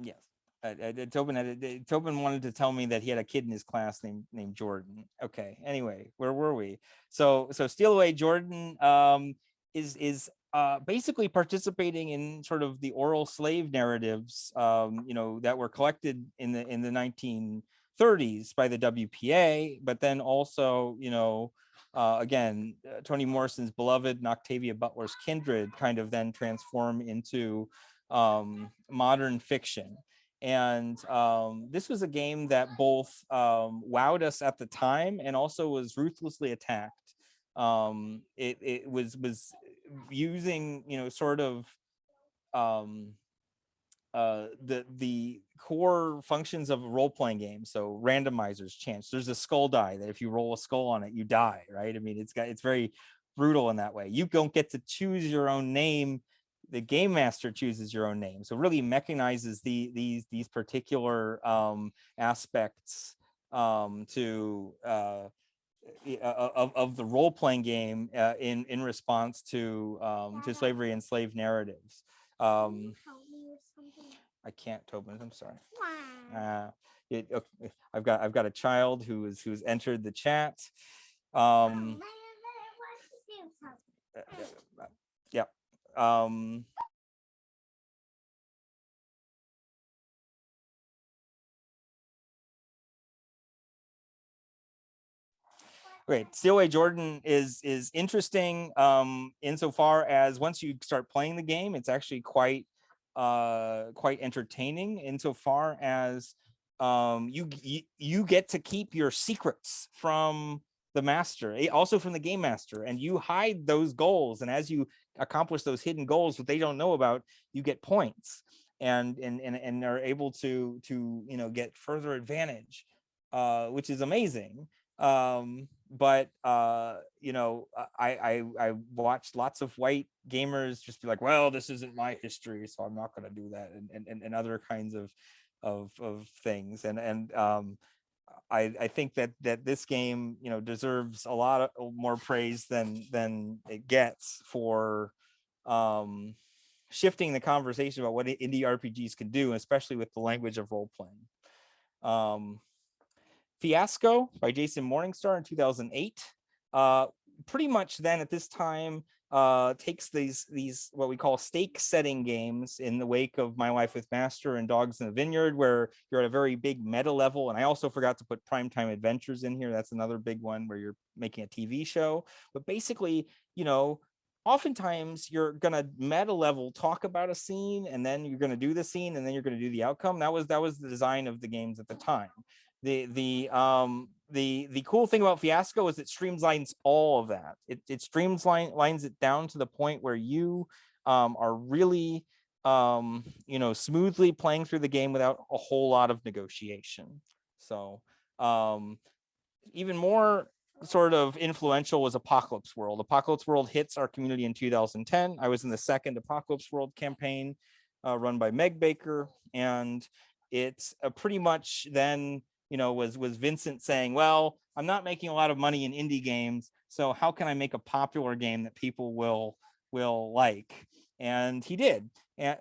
Yes. Uh, uh, Tobin, had, Tobin wanted to tell me that he had a kid in his class named named Jordan. Okay. Anyway, where were we? So so Steal Away Jordan um, is is uh, basically participating in sort of the oral slave narratives, um, you know, that were collected in the in the 1930s by the WPA, but then also, you know, uh, again, uh, Toni Morrison's Beloved and Octavia Butler's Kindred kind of then transform into um, modern fiction. And um, this was a game that both um, wowed us at the time and also was ruthlessly attacked. Um, it, it was was using, you know, sort of um, uh, the the core functions of a role-playing game. So randomizers, chance. There's a skull die that if you roll a skull on it, you die, right? I mean, it's got it's very brutal in that way. You don't get to choose your own name the game master chooses your own name. So really mechanizes the these these particular um, aspects um, to uh, of, of the role playing game uh, in in response to um, to slavery and slave narratives. Um, I can't, Tobin. I'm sorry. Uh, it, okay, I've got I've got a child who is who's entered the chat. Um, uh, uh, yeah, um, Great. Steal Away Jordan is is interesting um, insofar as once you start playing the game, it's actually quite uh, quite entertaining insofar as um, you, you you get to keep your secrets from the master, eh, also from the game master, and you hide those goals. And as you accomplish those hidden goals that they don't know about, you get points and and and, and are able to to you know get further advantage, uh, which is amazing. Um, but uh, you know, I, I I watched lots of white gamers just be like, well, this isn't my history, so I'm not going to do that, and and and other kinds of of of things, and and um, I, I think that that this game, you know, deserves a lot of, more praise than than it gets for um, shifting the conversation about what indie RPGs can do, especially with the language of role playing. Um, Fiasco by Jason Morningstar in 2008. Uh, pretty much then at this time, uh, takes these these what we call stake setting games in the wake of My Life with Master and Dogs in the Vineyard, where you're at a very big meta level. And I also forgot to put Primetime Adventures in here. That's another big one where you're making a TV show. But basically, you know, oftentimes you're gonna meta level talk about a scene and then you're gonna do the scene and then you're gonna do the outcome. That was that was the design of the games at the time. The the um the the cool thing about Fiasco is it streamlines all of that. It, it streamlines it down to the point where you um, are really, um, you know, smoothly playing through the game without a whole lot of negotiation. So um, even more sort of influential was Apocalypse World. Apocalypse World hits our community in 2010. I was in the second Apocalypse World campaign uh, run by Meg Baker, and it's a pretty much then you know, was was Vincent saying, well, I'm not making a lot of money in indie games, so how can I make a popular game that people will will like? And he did. And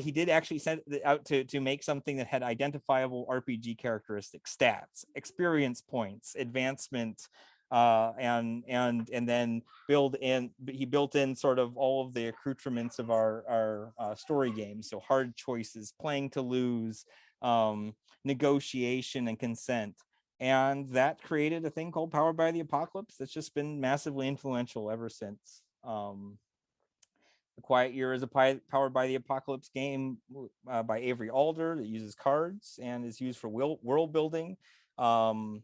he did actually send out to to make something that had identifiable RPG characteristics, stats, experience points, advancement, uh, and and and then build in. He built in sort of all of the accoutrements of our our uh, story games. So hard choices, playing to lose, um, negotiation and consent. And that created a thing called Powered by the Apocalypse that's just been massively influential ever since. Um, the Quiet Year is a Powered by the Apocalypse game uh, by Avery Alder that uses cards and is used for world building. Um,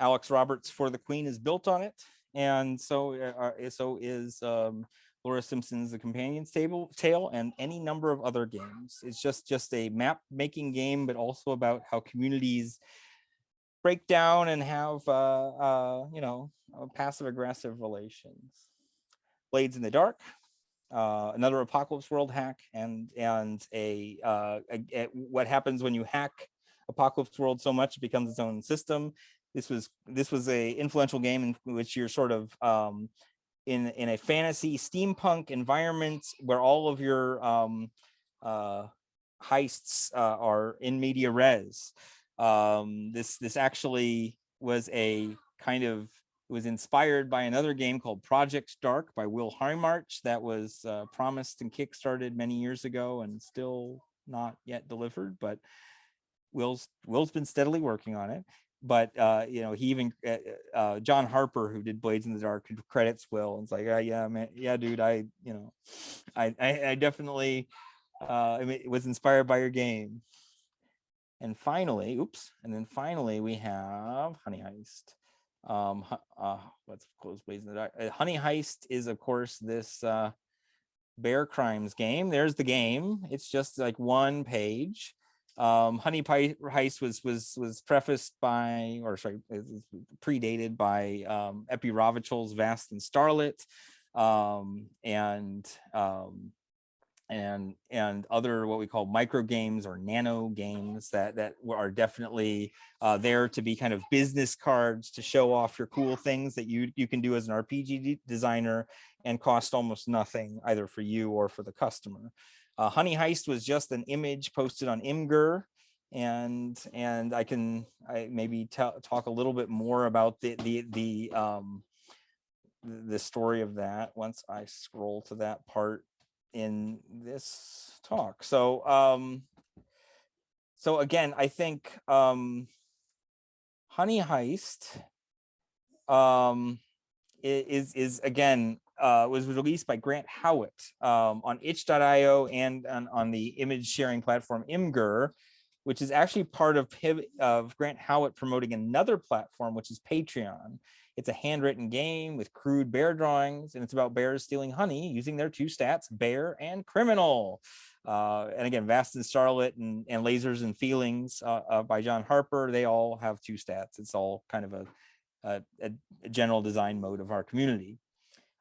Alex Roberts for the Queen is built on it. And so, uh, uh so is um, Laura Simpson's The Companion's Table Tale, and any number of other games. It's just just a map making game, but also about how communities break down and have uh, uh, you know passive aggressive relations. Blades in the Dark, uh, another Apocalypse World hack, and and a, uh, a, a what happens when you hack Apocalypse World so much it becomes its own system. This was this was a influential game in which you're sort of um, in in a fantasy steampunk environment where all of your um, uh, heists uh, are in media res. Um, this this actually was a kind of was inspired by another game called Project Dark by Will Hindmarch that was uh, promised and kickstarted many years ago and still not yet delivered, but Will's Will's been steadily working on it but uh, you know, he even uh, uh, John Harper, who did Blades in the Dark, credits Will. And it's like, oh, yeah, man, yeah, dude, I, you know, I, I, I definitely, uh, I mean, was inspired by your game. And finally, oops, and then finally we have Honey Heist. Um, uh, let's close Blades in the Dark. Uh, Honey Heist is, of course, this uh, bear crimes game. There's the game. It's just like one page um, Honey Pie Heist was was was prefaced by, or sorry, predated by um, Epi Ravachol's Vast and Starlit, um, and um, and and other what we call micro games or nano games that that are definitely uh, there to be kind of business cards to show off your cool things that you you can do as an RPG designer and cost almost nothing either for you or for the customer. Uh, Honey Heist was just an image posted on Imgur, and and I can I maybe talk a little bit more about the the the um, the story of that once I scroll to that part in this talk. So um, so again, I think um, Honey Heist um, is is again uh, was released by Grant Howitt um, on itch.io and on, on, the image sharing platform Imgur, which is actually part of, of Grant Howitt promoting another platform, which is Patreon. It's a handwritten game with crude bear drawings, and it's about bears stealing honey using their two stats, bear and criminal. Uh, and again, Vast and Starlit and, and Lasers and Feelings uh, uh, by John Harper, they all have two stats. It's all kind of a, a, a general design mode of our community.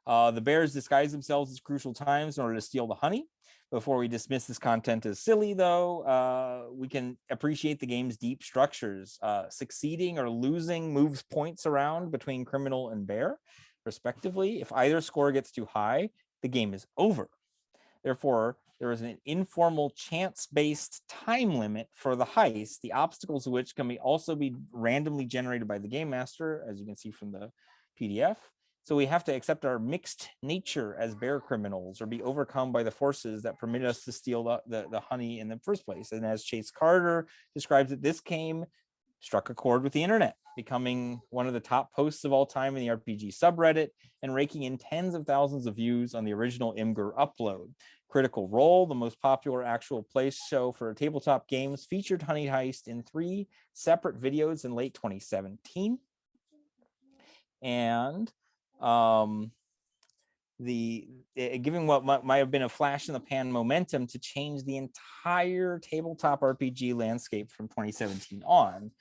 Uh, the bears disguise themselves as crucial times in order to steal the honey. Before we dismiss this content as silly, though, uh, we can appreciate the game's deep structures. Uh, succeeding or losing moves points around between criminal and bear, respectively. If either score gets too high, the game is over. Therefore, there is an informal chance-based time limit for the heist, the obstacles of which can be also be randomly generated by the game master, as you can see from the PDF. So we have to accept our mixed nature as bear criminals or be overcome by the forces that permit us to steal the, the, the, honey in the first place. And as Chase Carter describes it, this came, struck a chord with the internet, becoming one of the top posts of all time in the RPG subreddit and raking in tens of thousands of views on the original Imgur upload. Critical Role, the most popular actual play show for tabletop games, featured Honey Heist in three separate videos in late 2017. And um, the uh, given what might, might have been a flash in the pan momentum to change the entire tabletop RPG landscape from 2017 on.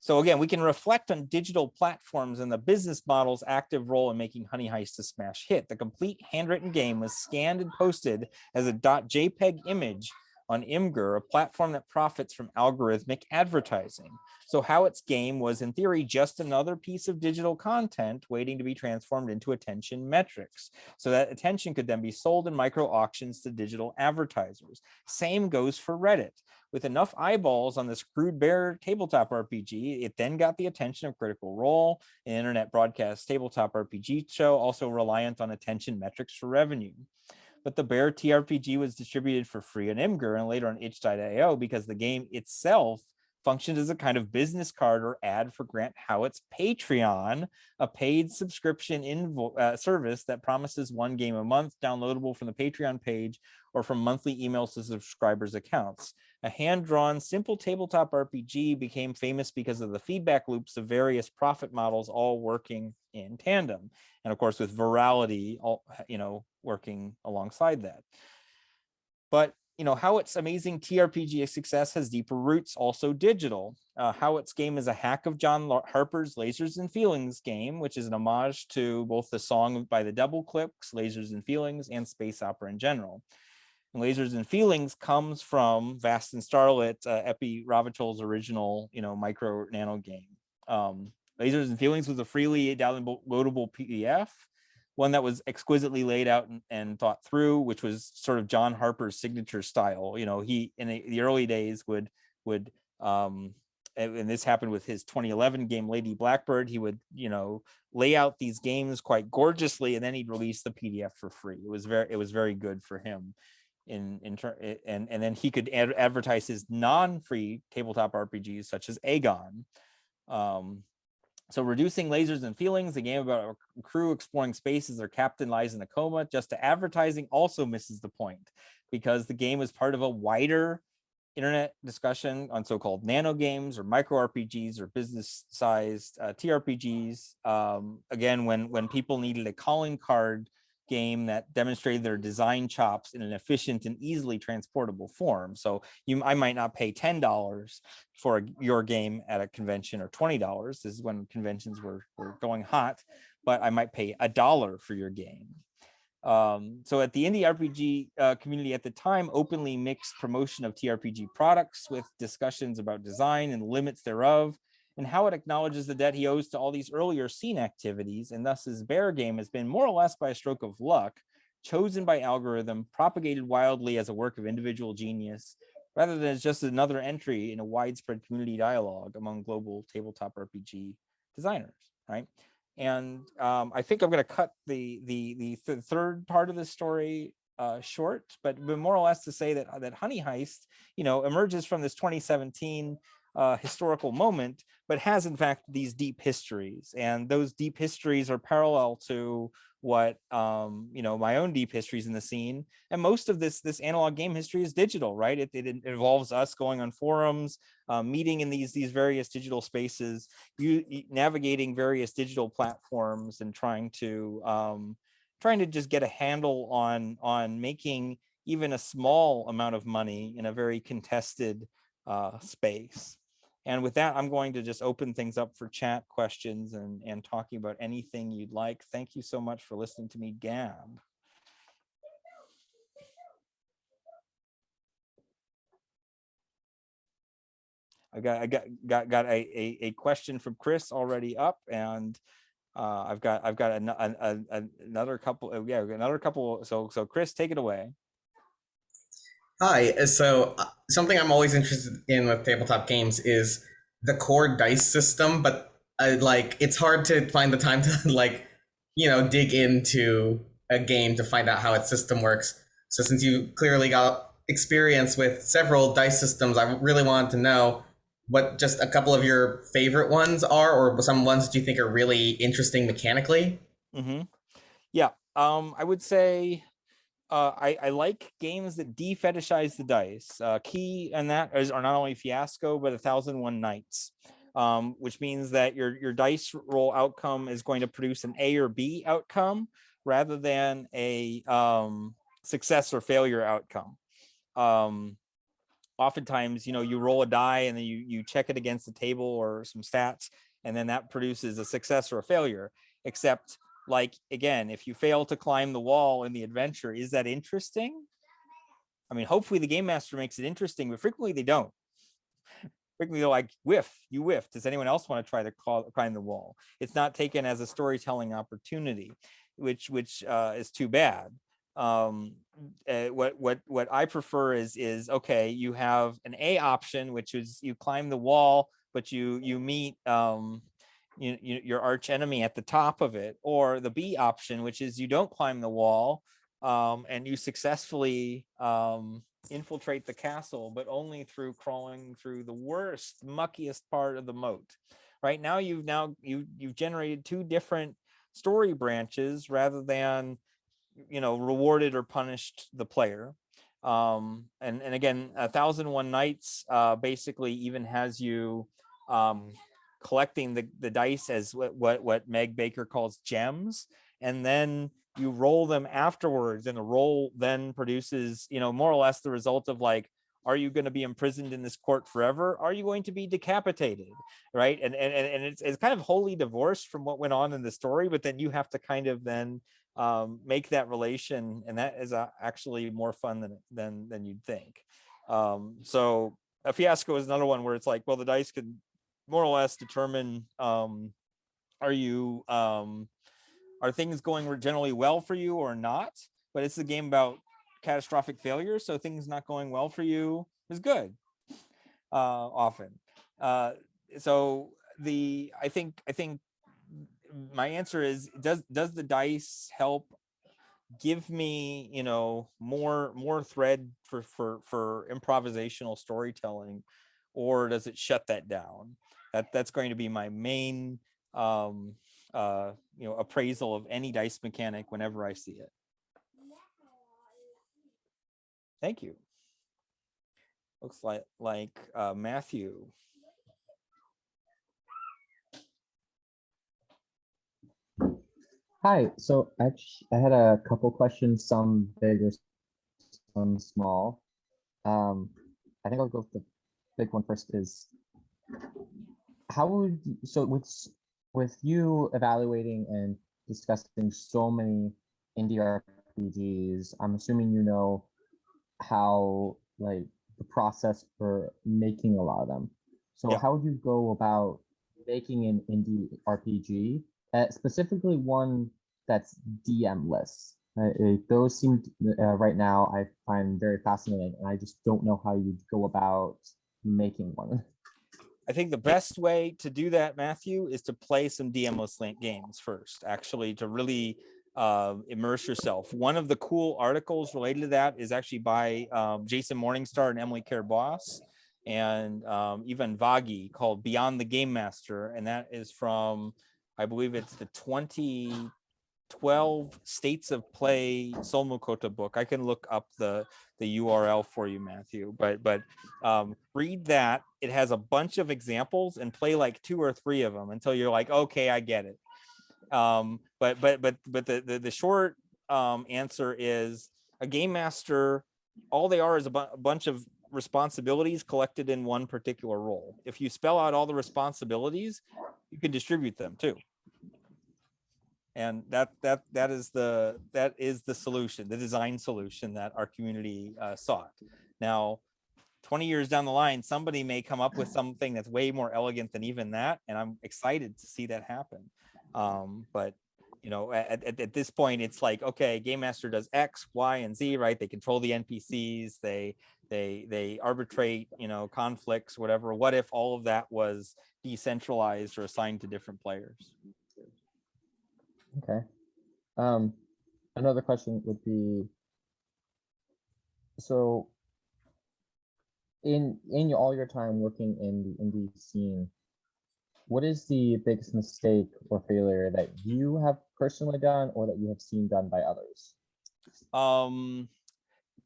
So again, we can reflect on digital platforms and the business model's active role in making Honey Heist a smash hit. The complete handwritten game was scanned and posted as a .jpeg image on Imgur, a platform that profits from algorithmic advertising. So Howitt's game was in theory just another piece of digital content waiting to be transformed into attention metrics. So that attention could then be sold in micro auctions to digital advertisers. Same goes for Reddit. With enough eyeballs on this crude bear tabletop RPG, it then got the attention of Critical Role, an internet broadcast tabletop RPG show, also reliant on attention metrics for revenue but the Bear TRPG was distributed for free on Imgur and later on itch.io because the game itself functioned as a kind of business card or ad for Grant Howitt's Patreon, a paid subscription uh, service that promises one game a month downloadable from the Patreon page or from monthly emails to subscribers' accounts. A hand-drawn, simple tabletop RPG became famous because of the feedback loops of various profit models all working in tandem. And of course, with virality, all, you know, working alongside that. But you know, Howitt's amazing TRPG success has deeper roots, also digital. Uh, Howitt's game is a hack of John Harper's Lasers and Feelings game, which is an homage to both the song by the Double Clicks, Lasers and Feelings, and space opera in general. And Lasers and Feelings comes from Vast and Starlit, uh, Epi Ravachol's original, you know, micro nano game. Um, Lasers and Feelings was a freely downloadable PDF one that was exquisitely laid out and, and, thought through, which was sort of John Harper's signature style. You know, he in the, the early days would would um, and, this happened with his 2011 game Lady Blackbird. He would you know lay out these games quite gorgeously, and then he'd release the PDF for free. It was very it was very good for him. In, in and and then he could ad advertise his non-free tabletop RPGs such as Agon, um, so reducing lasers and feelings, a game about a crew exploring space as their captain lies in a coma, just to advertising also misses the point because the game is part of a wider internet discussion on so-called nano games or micro RPGs or business sized uh, TRPGs. Um, again, when, when people needed a calling card game that demonstrated their design chops in an efficient and easily transportable form. So you, I might not pay $10 for your game at a convention or $20. This is when conventions were, were going hot, but I might pay a dollar for your game. Um, so at the indie RPG uh, community at the time, openly mixed promotion of TRPG products with discussions about design and limits thereof and Howitt acknowledges the debt he owes to all these earlier scene activities, and thus his bear game has been more or less by a stroke of luck, chosen by algorithm, propagated wildly as a work of individual genius, rather than as just another entry in a widespread community dialogue among global tabletop RPG designers, right? And um, I think I'm going to cut the the the th third part of the story uh, short, but, more or less to say that that Honey Heist, you know, emerges from this 2017 uh, historical moment, but has in fact these deep histories. And those deep histories are parallel to what um, you know my own deep histories in the scene. And most of this this analog game history is digital, right? It, it involves us going on forums, uh, meeting in these these various digital spaces, you navigating various digital platforms, and trying to um, trying to just get a handle on on making even a small amount of money in a very contested uh, space. And with that, I'm going to just open things up for chat questions and, and talking about anything you'd like. Thank you so much for listening to me gab. I got I got got got a, a, a question from Chris already up, and uh, I've got I've got an, an, an, another couple. Uh, yeah, another couple. So so Chris, take it away. Hi. Uh, so uh, something I'm always interested in with tabletop games is the core dice system, but I, like it's hard to find the time to like you know dig into a game to find out how its system works. So since you clearly got experience with several dice systems, I really wanted to know what just a couple of your favorite ones are, or some ones that you think are really interesting mechanically. Mm -hmm. Yeah, um, I would say uh, I, I, like games that defetishize the dice. Uh, key and that is are not only Fiasco, but A Thousand One Nights, um, which means that your, your dice roll outcome is going to produce an A or B outcome rather than a um, success or failure outcome. Um, oftentimes, you know, you roll a die and then you, you check it against the table or some stats, and then that produces a success or a failure, except like again if you fail to climb the wall in the adventure is that interesting? I mean hopefully the game master makes it interesting but frequently they don't. Frequently they're like whiff you whiff does anyone else want to try to call, climb the wall? It's not taken as a storytelling opportunity which which uh, is too bad. Um, uh, what what what i prefer is is okay you have an a option which is you climb the wall but you you meet um, you, you, your arch enemy at the top of it, or the B option, which is you don't climb the wall um, and you successfully um, infiltrate the castle, but only through crawling through the worst, muckiest part of the moat. Right now, you've now you you've generated two different story branches rather than you know rewarded or punished the player. Um, and and again, a thousand one nights uh, basically even has you um, collecting the, the dice as what, what, what Meg Baker calls gems, and then you roll them afterwards and the roll then produces, you know, more or less the result of like, are you going to be imprisoned in this court forever? Are you going to be decapitated? Right. And, and, and it's, it's kind of wholly divorced from what went on in the story, but then you have to kind of then um, make that relation. And that is uh, actually more fun than, than, than you'd think. Um, so a fiasco is another one where it's like, well, the dice could more or less determine, um, are you, um, are things going generally well for you or not? But it's a game about catastrophic failure. So things not going well for you is good uh, often. Uh, so the, I think, I think my answer is, does, does the dice help give me, you know, more, more thread for, for, for improvisational storytelling, or does it shut that down? That, that's going to be my main, um, uh, you know, appraisal of any dice mechanic whenever I see it. Thank you. Looks like, like, uh, Matthew. Hi, so actually, I had a couple questions, some bigger, some small. Um, I think I'll go with the big one first is how would, you- so with, with you evaluating and discussing so many indie RPGs, I'm assuming you know how, like, the process for making a lot of them. So Yeah. how would you go about making an indie RPG? uh, specifically one that's DM-less. Uh, those seem uh, right now I find very fascinating, and I just don't know how you'd go about making one. I think the best way to do that, Matthew, is to play some DM-less link games first, actually, to really uh, immerse yourself. One of the cool articles related to that is actually by um, Jason Morningstar and Emily Care Boss and um, Ivan Vagi called Beyond the Game Master. And that is from, I believe it's the 2012 States of Play Solmukohta book. I can look up the, the URL for you, Matthew, but, but um, read that. It has a bunch of examples and play like two or three of them until you're like, okay, I get it. Um, but but but but the the, the short um, answer is a game master. All they are is a, bu- a bunch of responsibilities collected in one particular role. If you spell out all the responsibilities, you can distribute them too. And that that that is the that is the solution, the design solution that our community uh, sought. Now, 20 years down the line, somebody may come up with something that's way more elegant than even that. And I'm excited to see that happen. Um, but you know, at, at, at this point, it's like, okay, game master does X, Y, and Z, right? They control the NPCs, they they they arbitrate, you know, conflicts, whatever. What if all of that was decentralized or assigned to different players? Okay. Um, another question would be, so in in all your time working in the indie scene, what is the biggest mistake or failure that you have personally done or that you have seen done by others? Um,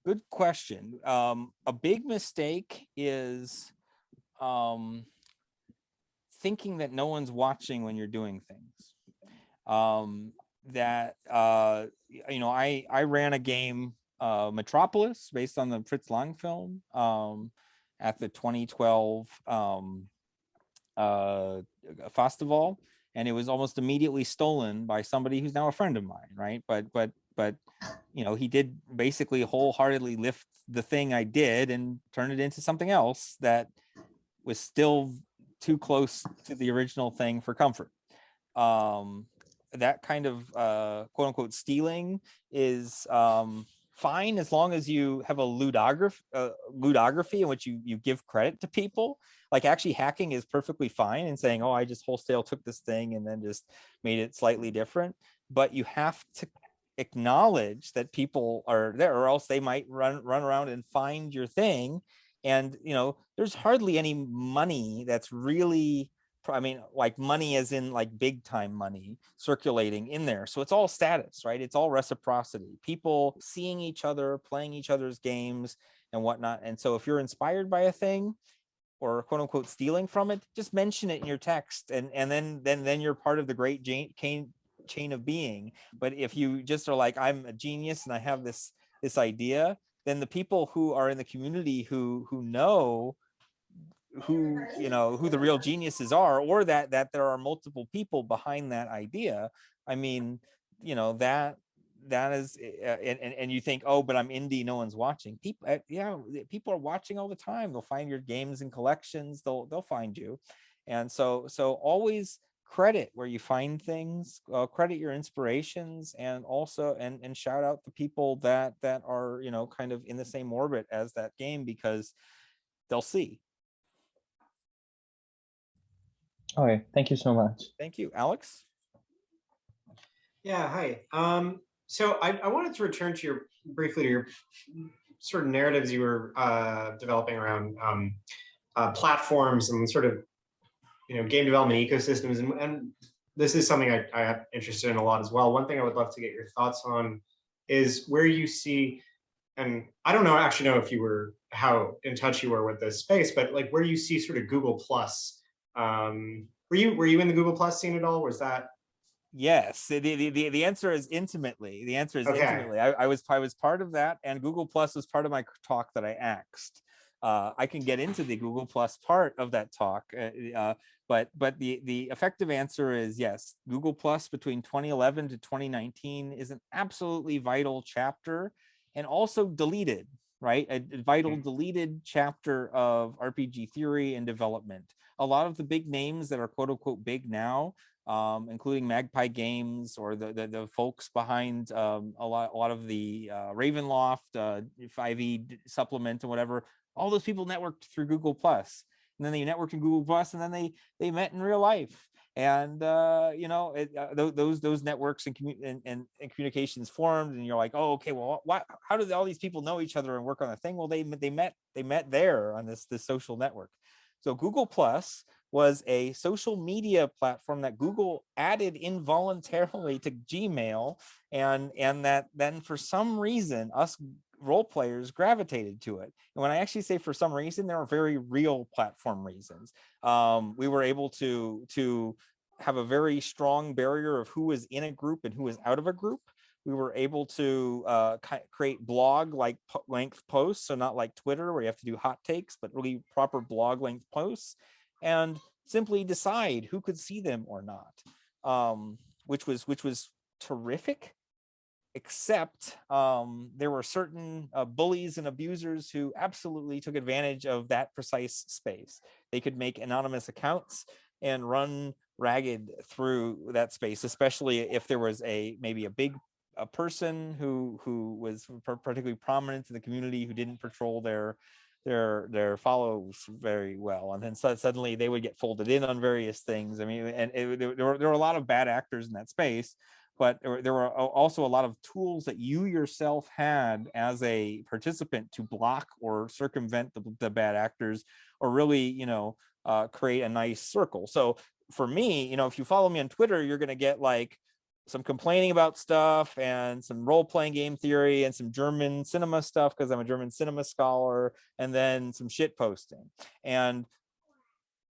good question. Um, a big mistake is um, thinking that no one's watching when you're doing things. Um, that uh, you know, I I ran a game, uh, Metropolis, based on the Fritz Lang film, um, at the 2012 um, uh, festival, and it was almost immediately stolen by somebody who's now a friend of mine, right? But but but you know, he did basically wholeheartedly lift the thing I did and turn it into something else that was still too close to the original thing for comfort. Um, that kind of uh, quote unquote stealing is um, fine as long as you have a ludograph, uh, ludography in which you you give credit to people. Like actually hacking is perfectly fine and saying, oh, I just wholesale took this thing and then just made it slightly different. But you have to acknowledge that people are there or else they might run run around and find your thing and you know there's hardly any money that's really i mean like money as in like big time money circulating in there so it's all status right it's all reciprocity people seeing each other playing each other's games and whatnot and so if you're inspired by a thing or quote unquote stealing from it just mention it in your text and and then then then you're part of the great Kane, chain of being. But if you just are like, I'm a genius and I have this this idea, then the people who are in the community who who know who you know who the real geniuses are or that that there are multiple people behind that idea. I mean you know that that is uh, and, and and you think oh but i'm indie no one's watching. People uh, yeah people are watching all the time. They'll find your games and collections. They'll they'll find you. And so so always credit where you find things uh, credit your inspirations and also and and shout out the people that that are you know kind of in the same orbit as that game because they'll see Okay, thank you so much. thank you alex Yeah, hi. Um, so I, I wanted to return to your briefly to your sort of narratives you were uh, developing around um, uh, platforms and sort of you know game development ecosystems, and, and this is something I, I am interested in a lot as well. One thing I would love to get your thoughts on is where you see, and I don't know actually know if you were how in touch you were with this space, but like where you see sort of Google Plus. Um, were you were you in the Google Plus scene at all? Was that Yes, the, the, the, the answer is intimately. The answer is Okay. intimately. I, I was I was part of that, and Google Plus was part of my talk that I axed. Uh, I can get into the Google Plus part of that talk, uh, uh, but but the the effective answer is yes. Google Plus between 2011 to 2019 is an absolutely vital chapter, and also deleted. Right, a a vital deleted chapter of RPG theory and development. A lot of the big names that are quote unquote big now um, including Magpie Games or the the, the folks behind um, a lot a lot of the uh, Ravenloft, uh, 5e supplement and whatever. All those people networked through Google Plus, and then they networked in Google Plus, and then they they met in real life. And uh, you know it, uh, those those networks and, and, and and communications formed, and you're like, oh, okay, well, why, how do all these people know each other and work on a thing? Well, they they met they met there on this this social network. So Google Plus was a social media platform that Google added involuntarily to Gmail and and that then for some reason us role players gravitated to it. And when I actually say for some reason, there are very real platform reasons. Um, we were able to to have a very strong barrier of who was in a group and who was out of a group. We were able to uh, create blog like length posts, so not like Twitter where you have to do hot takes, but really proper blog length posts and simply decide who could see them or not um which was which was terrific except um there were certain uh, bullies and abusers who absolutely took advantage of that precise space. They could make anonymous accounts and run ragged through that space especially if there was a maybe a big a person who who was particularly prominent in the community who didn't patrol their their their follows very well and then so suddenly they would get folded in on various things. I mean and it, there, were, there were a lot of bad actors in that space but there, were- also a lot of tools that you yourself had as a participant to block or circumvent the, the bad actors or really you know uh, create a nice circle so for me you know if you follow me on twitter you're going to get like some complaining about stuff and some role-playing game theory and some German cinema stuff because I'm a German cinema scholar, and then some shit posting. And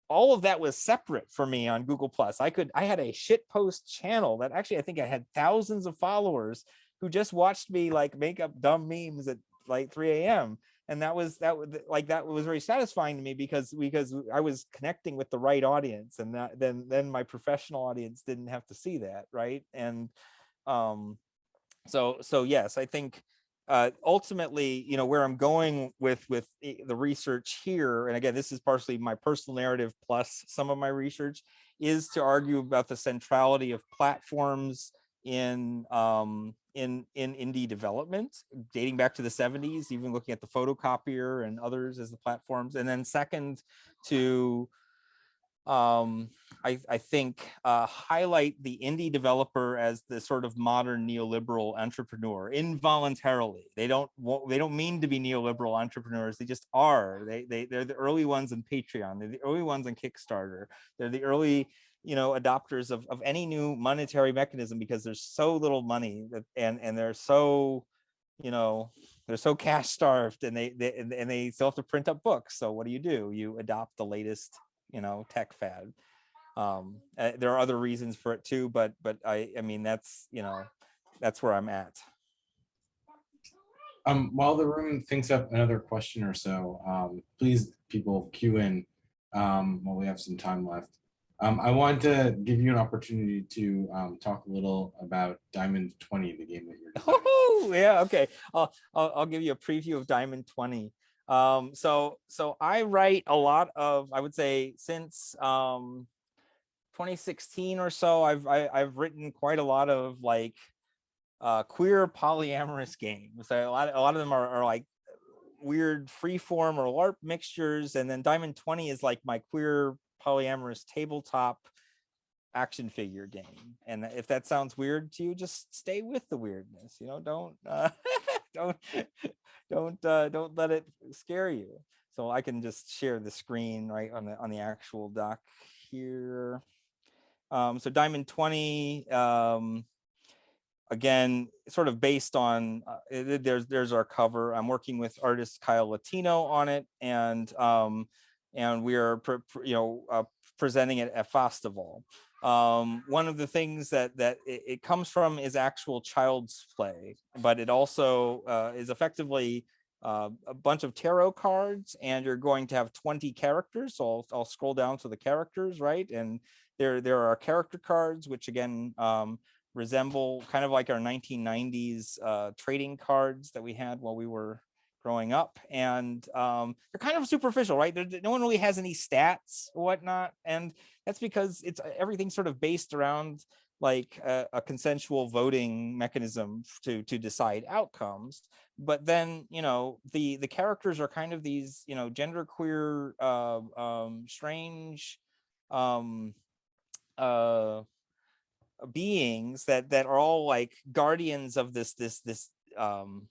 all of that was separate for me on Google Plus. I could I had a shit post channel that actually I think I had thousands of followers who just watched me like make up dumb memes at like 3 a.m. And that was that was like that was very satisfying to me because because I was connecting with the right audience and that then then my professional audience didn't have to see that right and um so so yes i think uh ultimately you know where i'm going with with the research here and again this is partially my personal narrative plus some of my research is to argue about the centrality of platforms in um in in indie development dating back to the 70s even looking at the photocopier and others as the platforms and then second to um I, I think uh, highlight the indie developer as the sort of modern neoliberal entrepreneur involuntarily. They don't wa- they don't mean to be neoliberal entrepreneurs. They just are. They they they're the early ones in Patreon. They're the early ones on Kickstarter. They're the early you know adopters of of any new monetary mechanism because there's so little money that and and they're so you know they're so cash starved and they, they and they still have to print up books. So what do you do? You adopt the latest you know tech fad Um, uh, there are other reasons for it too, but but I I mean that's you know that's where I'm at. Um, while the room thinks up another question or so, um, please people queue in um, while we have some time left. Um, I want to give you an opportunity to um, talk a little about Diamond 20, the game that you're. Oh yeah, okay. I'll, I'll I'll give you a preview of Diamond 20. Um, so so I write a lot of I would say since um 2016 or so I've I, I've written quite a lot of like uh queer polyamorous games. So a lot a lot of them are, are like weird freeform or LARP mixtures, and then Diamond 20 is like my queer polyamorous tabletop action figure game. And if that sounds weird to you, just stay with the weirdness. You know, don't uh, don't don't uh, don't let it scare you. So I can just share the screen right on the on the actual doc here. Um, so Diamond 20, um, again, sort of based on uh, it- there's there's our cover. I'm working with artist Kyle Latino on it, and um, and we are you know uh, presenting it at Fastaval. Um, one of the things that that it, it comes from is actual child's play, but it also uh, is effectively uh, a bunch of tarot cards, and you're going to have 20 characters. So I'll, I'll scroll down to the characters, right? And there there are character cards, which again um, resemble kind of like our 1990s uh, trading cards that we had while we were growing up and um, they're kind of superficial right no one really has any stats or whatnot and that's because it's uh, everything's sort of based around like a, a consensual voting mechanism to to decide outcomes. But then you know the the characters are kind of these you know genderqueer uh, um strange um uh beings that that are all like guardians of this this this um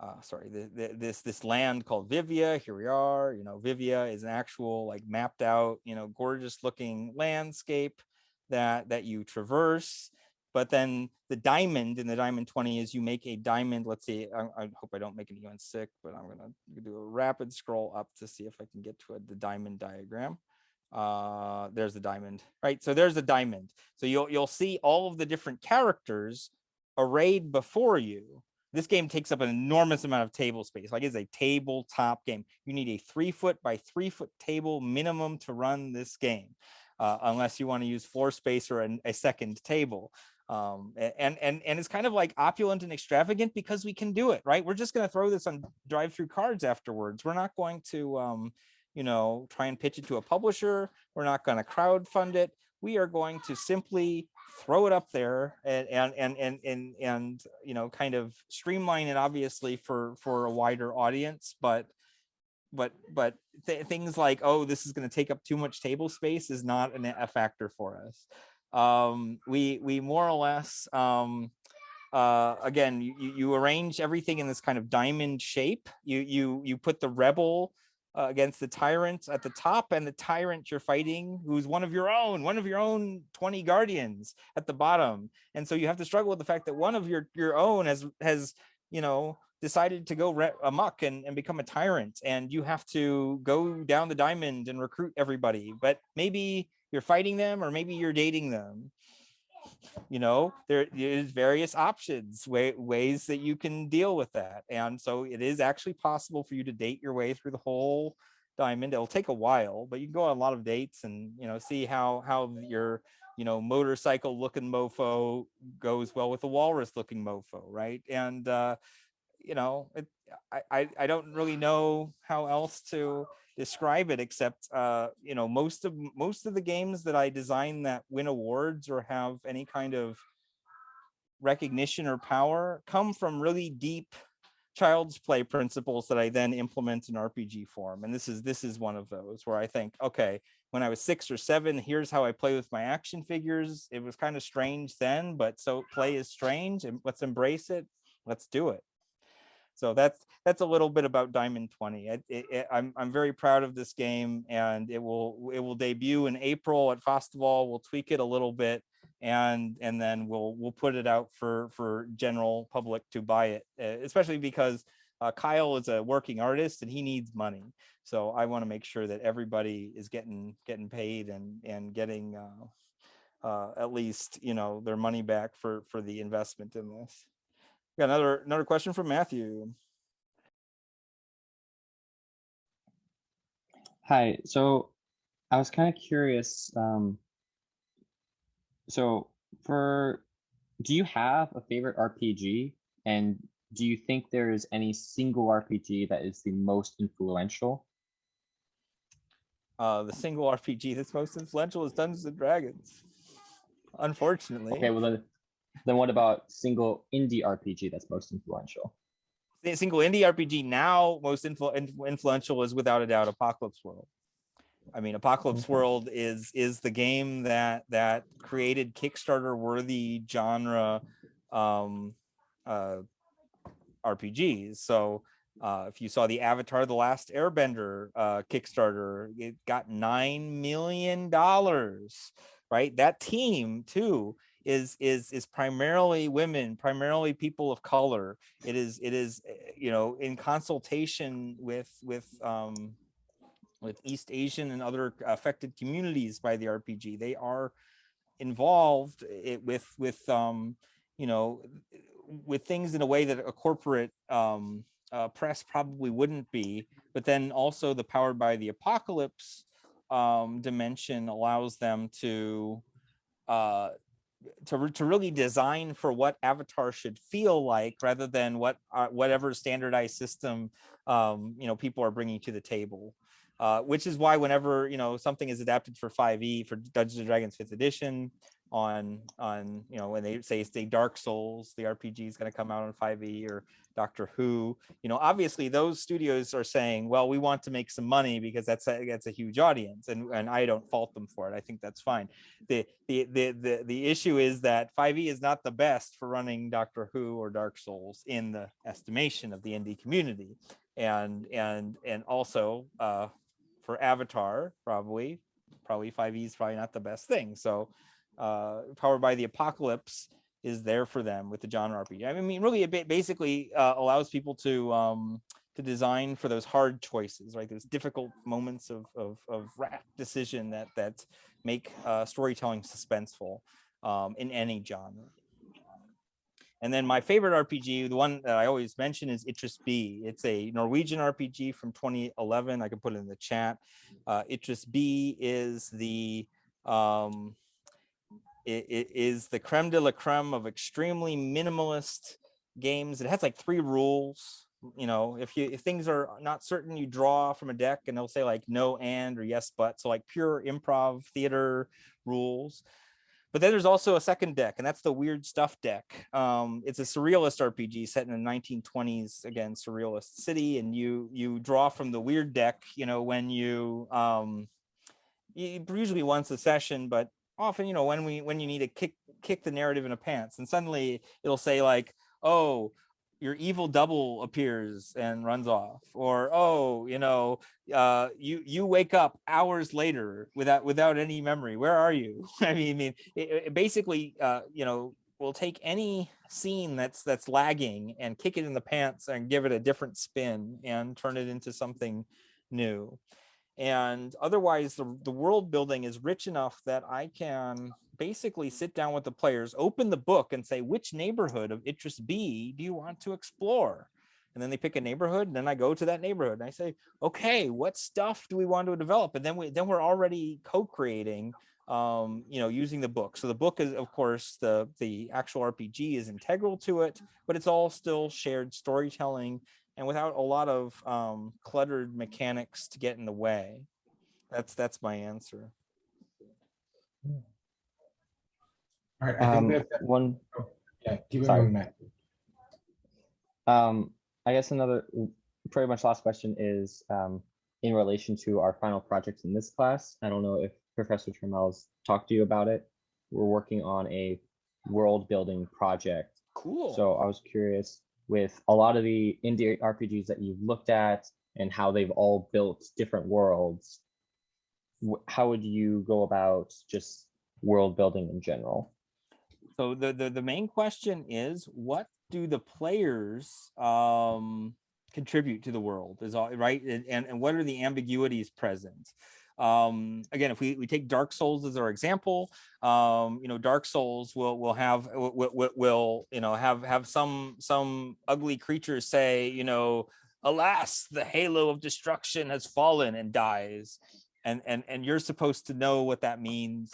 uh sorry the, the, this this land called vivia here we are you know vivia is an actual like mapped out you know gorgeous looking landscape that that you traverse but then the diamond in the diamond 20 is you make a diamond let's see i, I hope i don't make anyone sick but i'm gonna do a rapid scroll up to see if i can get to a, the diamond diagram. Uh there's the diamond right? So there's a diamond. So you'll you'll see all of the different characters arrayed before you this game takes up an enormous amount of table space like it's a tabletop game you need a three foot by three foot table minimum to run this game uh, unless you want to use floor space or an, a second table um and and and it's kind of like opulent and extravagant because we can do it right we're just going to throw this on DriveThruCards afterwards we're not going to um you know, try and pitch it to a publisher. We're not going to crowd fund it. We are going to simply throw it up there and and and and and, and you know, kind of streamline it obviously for for a wider audience, but but but th- things like oh this is going to take up too much table space is not an, a factor for us. Um we we more or less um uh again you, you arrange everything in this kind of diamond shape. You you you put the rebel uh, against the tyrant at the top and the tyrant you're fighting who's one of your own one of your own 20 guardians at the bottom. And so you have to struggle with the fact that one of your your own has has you know decided to go amok and, and become a tyrant and you have to go down the diamond and recruit everybody. But maybe you're fighting them or maybe you're dating them you know there is various options way, ways that you can deal with that and so it is actually possible for you to date your way through the whole diamond. It'll take a while but you can go on a lot of dates and you know see how how your you know motorcycle looking mofo goes well with the walrus looking mofo right? And uh you know it, I, I i don't really know how else to describe it except uh you know most of most of the games that i design that win awards or have any kind of recognition or power come from really deep child's play principles that i then implement in rpg form and this is this is one of those where i think okay when i was six or seven here's how i play with my action figures. It was kind of strange then but so play is strange and let's embrace it let's do it so that's that's a little bit about Diamond 20. It, it, I'm I'm very proud of this game, and it will it will debut in April at Fastaval. We'll tweak it a little bit, and and then we'll we'll put it out for for general public to buy it. uh, Especially because uh, Kyle is a working artist and he needs money. So I want to make sure that everybody is getting getting paid and and getting uh, uh, at least you know their money back for for the investment in this. Got another another question from Matthew. Hi, so I was kind of curious. Um, so for, do you have a favorite RPG? And do you think there is any single RPG that is the most influential? Uh, the single RPG that's most influential is Dungeons and Dragons. Unfortunately, Okay, well then, then what about single indie RPG that's most influential? the single indie RPG now most influ- influ- influential is without a doubt Apocalypse World. I mean, Apocalypse World is is the game that that created Kickstarter worthy genre um, uh, RPGs. So uh, if you saw the Avatar: The Last Airbender uh, Kickstarter, it got nine million dollars. Right, that team too is is is primarily women, primarily people of color. It is it is eh, you know in consultation with with um, with East Asian and other affected communities by the RPG. They are involved it with with um you know with things in a way that a corporate um uh, press probably wouldn't be but then also the powered by the apocalypse um dimension allows them to uh to, to really design for what avatar should feel like rather than what uh, whatever standardized system um you know people are bringing to the table. Uh, which is why whenever you know something is adapted for 5e for Dungeons and Dragons 5th edition on on you know when they say say Dark Souls, the RPG is going to come out on 5e or Doctor Who, you know obviously those studios are saying, well, we want to make some money because that's a, that's a huge audience, and and I don't fault them for it. I think that's fine. The the the the the issue is that 5e is not the best for running Doctor Who or Dark Souls in the estimation of the indie community, and and and also uh, for Avatar, probably, probably 5e is probably not the best thing. So, uh, powered by the apocalypse is there for them with the genre RPG. I mean, really, it basically uh, allows people to um, to design for those hard choices, right? Those difficult moments of of, of decision that that make uh, storytelling suspenseful um, in any genre. And then my favorite RPG, the one that I always mention is Itras By. It's a Norwegian RPG from 2011. I can put it in the chat. Uh, Itras By is the um, it, it is the creme de la creme of extremely minimalist games. It has like three rules. You know, if you if things are not certain, you draw from a deck, and they'll say like no and or yes but. So like pure improv theater rules. But then there's also a second deck, and that's the weird stuff deck. Um, it's a surrealist RPG set in the 1920s, again, surrealist city, and you you draw from the weird deck. You know, when you um, usually once a session, but often, you know, when we when you need to kick kick the narrative in a pants, and suddenly it'll say like, oh, your evil double appears and runs off or oh you know uh you you wake up hours later without without any memory. Where are you? I mean, I mean it, it basically uh you know we'll take any scene that's that's lagging and kick it in the pants and give it a different spin and turn it into something new and otherwise the, the world building is rich enough that i can basically sit down with the players open the book and say which neighborhood of Itras By do you want to explore? And then they pick a neighborhood and then i go to that neighborhood and i say okay what stuff do we want to develop? And then we then we're already co-creating um you know using the book. So the book is of course the the actual rpg is integral to it but it's all still shared storytelling and without a lot of um cluttered mechanics to get in the way that's that's my answer All right, I think Um, that, one, yeah, keep sorry. moving, Matt. um, I guess another pretty much last question is um, in relation to our final project in this class. I don't know if Professor Trammell's talked to you about it. We're working on a world building project cool So I was curious with a lot of the indie RPGs that you've looked at and how they've all built different worlds. How would you go about just world building in general? So the, the the main question is what do the players um contribute to the world is all right and and, and what are the ambiguities present um again if we, we take dark souls as our example um you know dark souls will will have will, will, you know have have some some ugly creatures say you know alas the halo of destruction has fallen and dies. And and and you're supposed to know what that means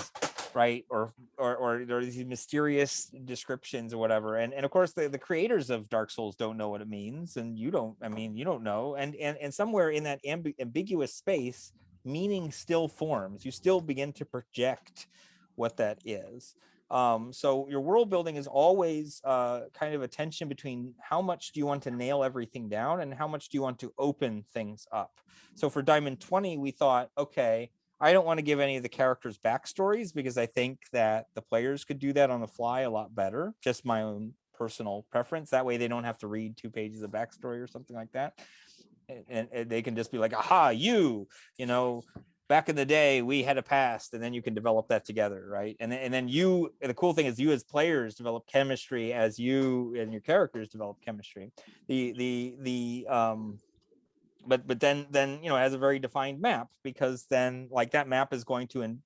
right? Or or or there are these mysterious descriptions or whatever. And and of course the, the creators of dark souls don't know what it means and you don't i mean you don't know. And and and somewhere in that ambi- ambiguous space meaning still forms you still begin to project what that is um so your world building is always uh kind of a tension between how much do you want to nail everything down and how much do you want to open things up so for diamond 20 we thought okay I don't want to give any of the characters backstories because I think that the players could do that on the fly a lot better. Just my own personal preference. That way they don't have to read two pages of backstory or something like that. And, and- they can just be like, aha, you, you know, back in the day we had a past and then you can develop that together, right? And then, and then you, and the cool thing is you as players develop chemistry as you and your characters develop chemistry. The, the, the, um, but but then then you know has a very defined map because then like that map is going to in,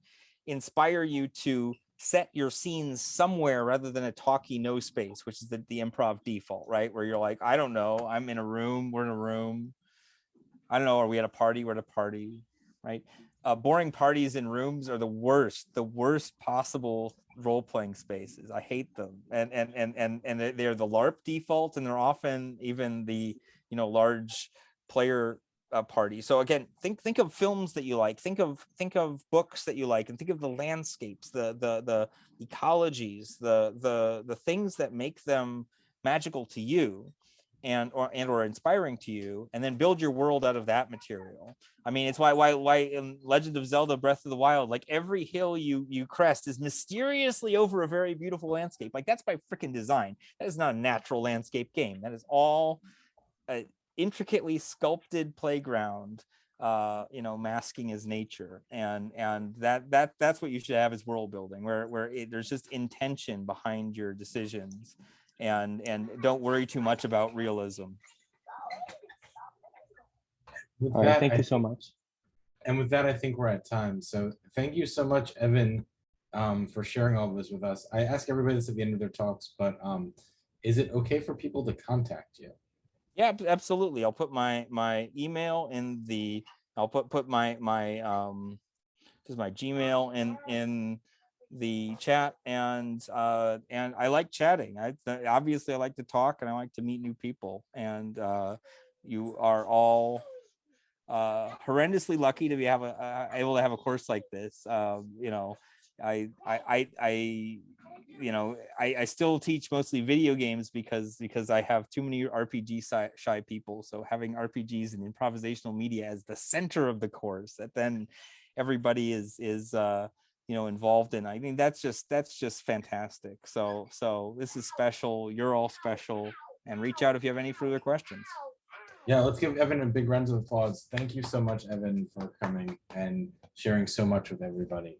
inspire you to set your scenes somewhere rather than a talky no space which is the, the improv default right? Where you're like i don't know. I'm in a room. We're in a room i don't know are we at a party? We're at a party right? Uh, boring parties in rooms are the worst the worst possible role-playing spaces. I hate them. And and and and, and they- they're the larp default and they're often even the you know large player uh, party. So again, think think of films that you like. Think of think of books that you like, and think of the landscapes, the the the ecologies, the the the things that make them magical to you, and or and or inspiring to you, and then build your world out of that material. I mean, it's why why why in Legend of Zelda: Breath of the Wild, like every hill you you crest is mysteriously over a very beautiful landscape. Like that's by freaking design. That is not a natural landscape game. That is all intricately sculpted playground uh you know masking his nature and and that that that's what you should have as world building where where it, there's just intention behind your decisions and and don't worry too much about realism With All right, that, thank I you so much. And with that, I think we're at time. So thank you so much, Evan, um, for sharing all of this with us. I ask everybody this at the end of their talks, but um, is it okay for people to contact you? yeah absolutely i'll put my my email in the i'll put put my my um just my gmail in in the chat and uh and i like chatting. I obviously i like to talk and i like to meet new people and uh you are all uh horrendously lucky to be have a uh, able to have a course like this. Um you know i i i, I you know I, I still teach mostly video games because because i have too many rpg shy, shy people. So having rpgs and improvisational media as the center of the course that then everybody is is uh you know involved in i mean that's just that's just fantastic so so this is special you're all special and reach out if you have any further questions Yeah, let's give Evan a big round of applause. Thank you so much, Evan, for coming and sharing so much with everybody.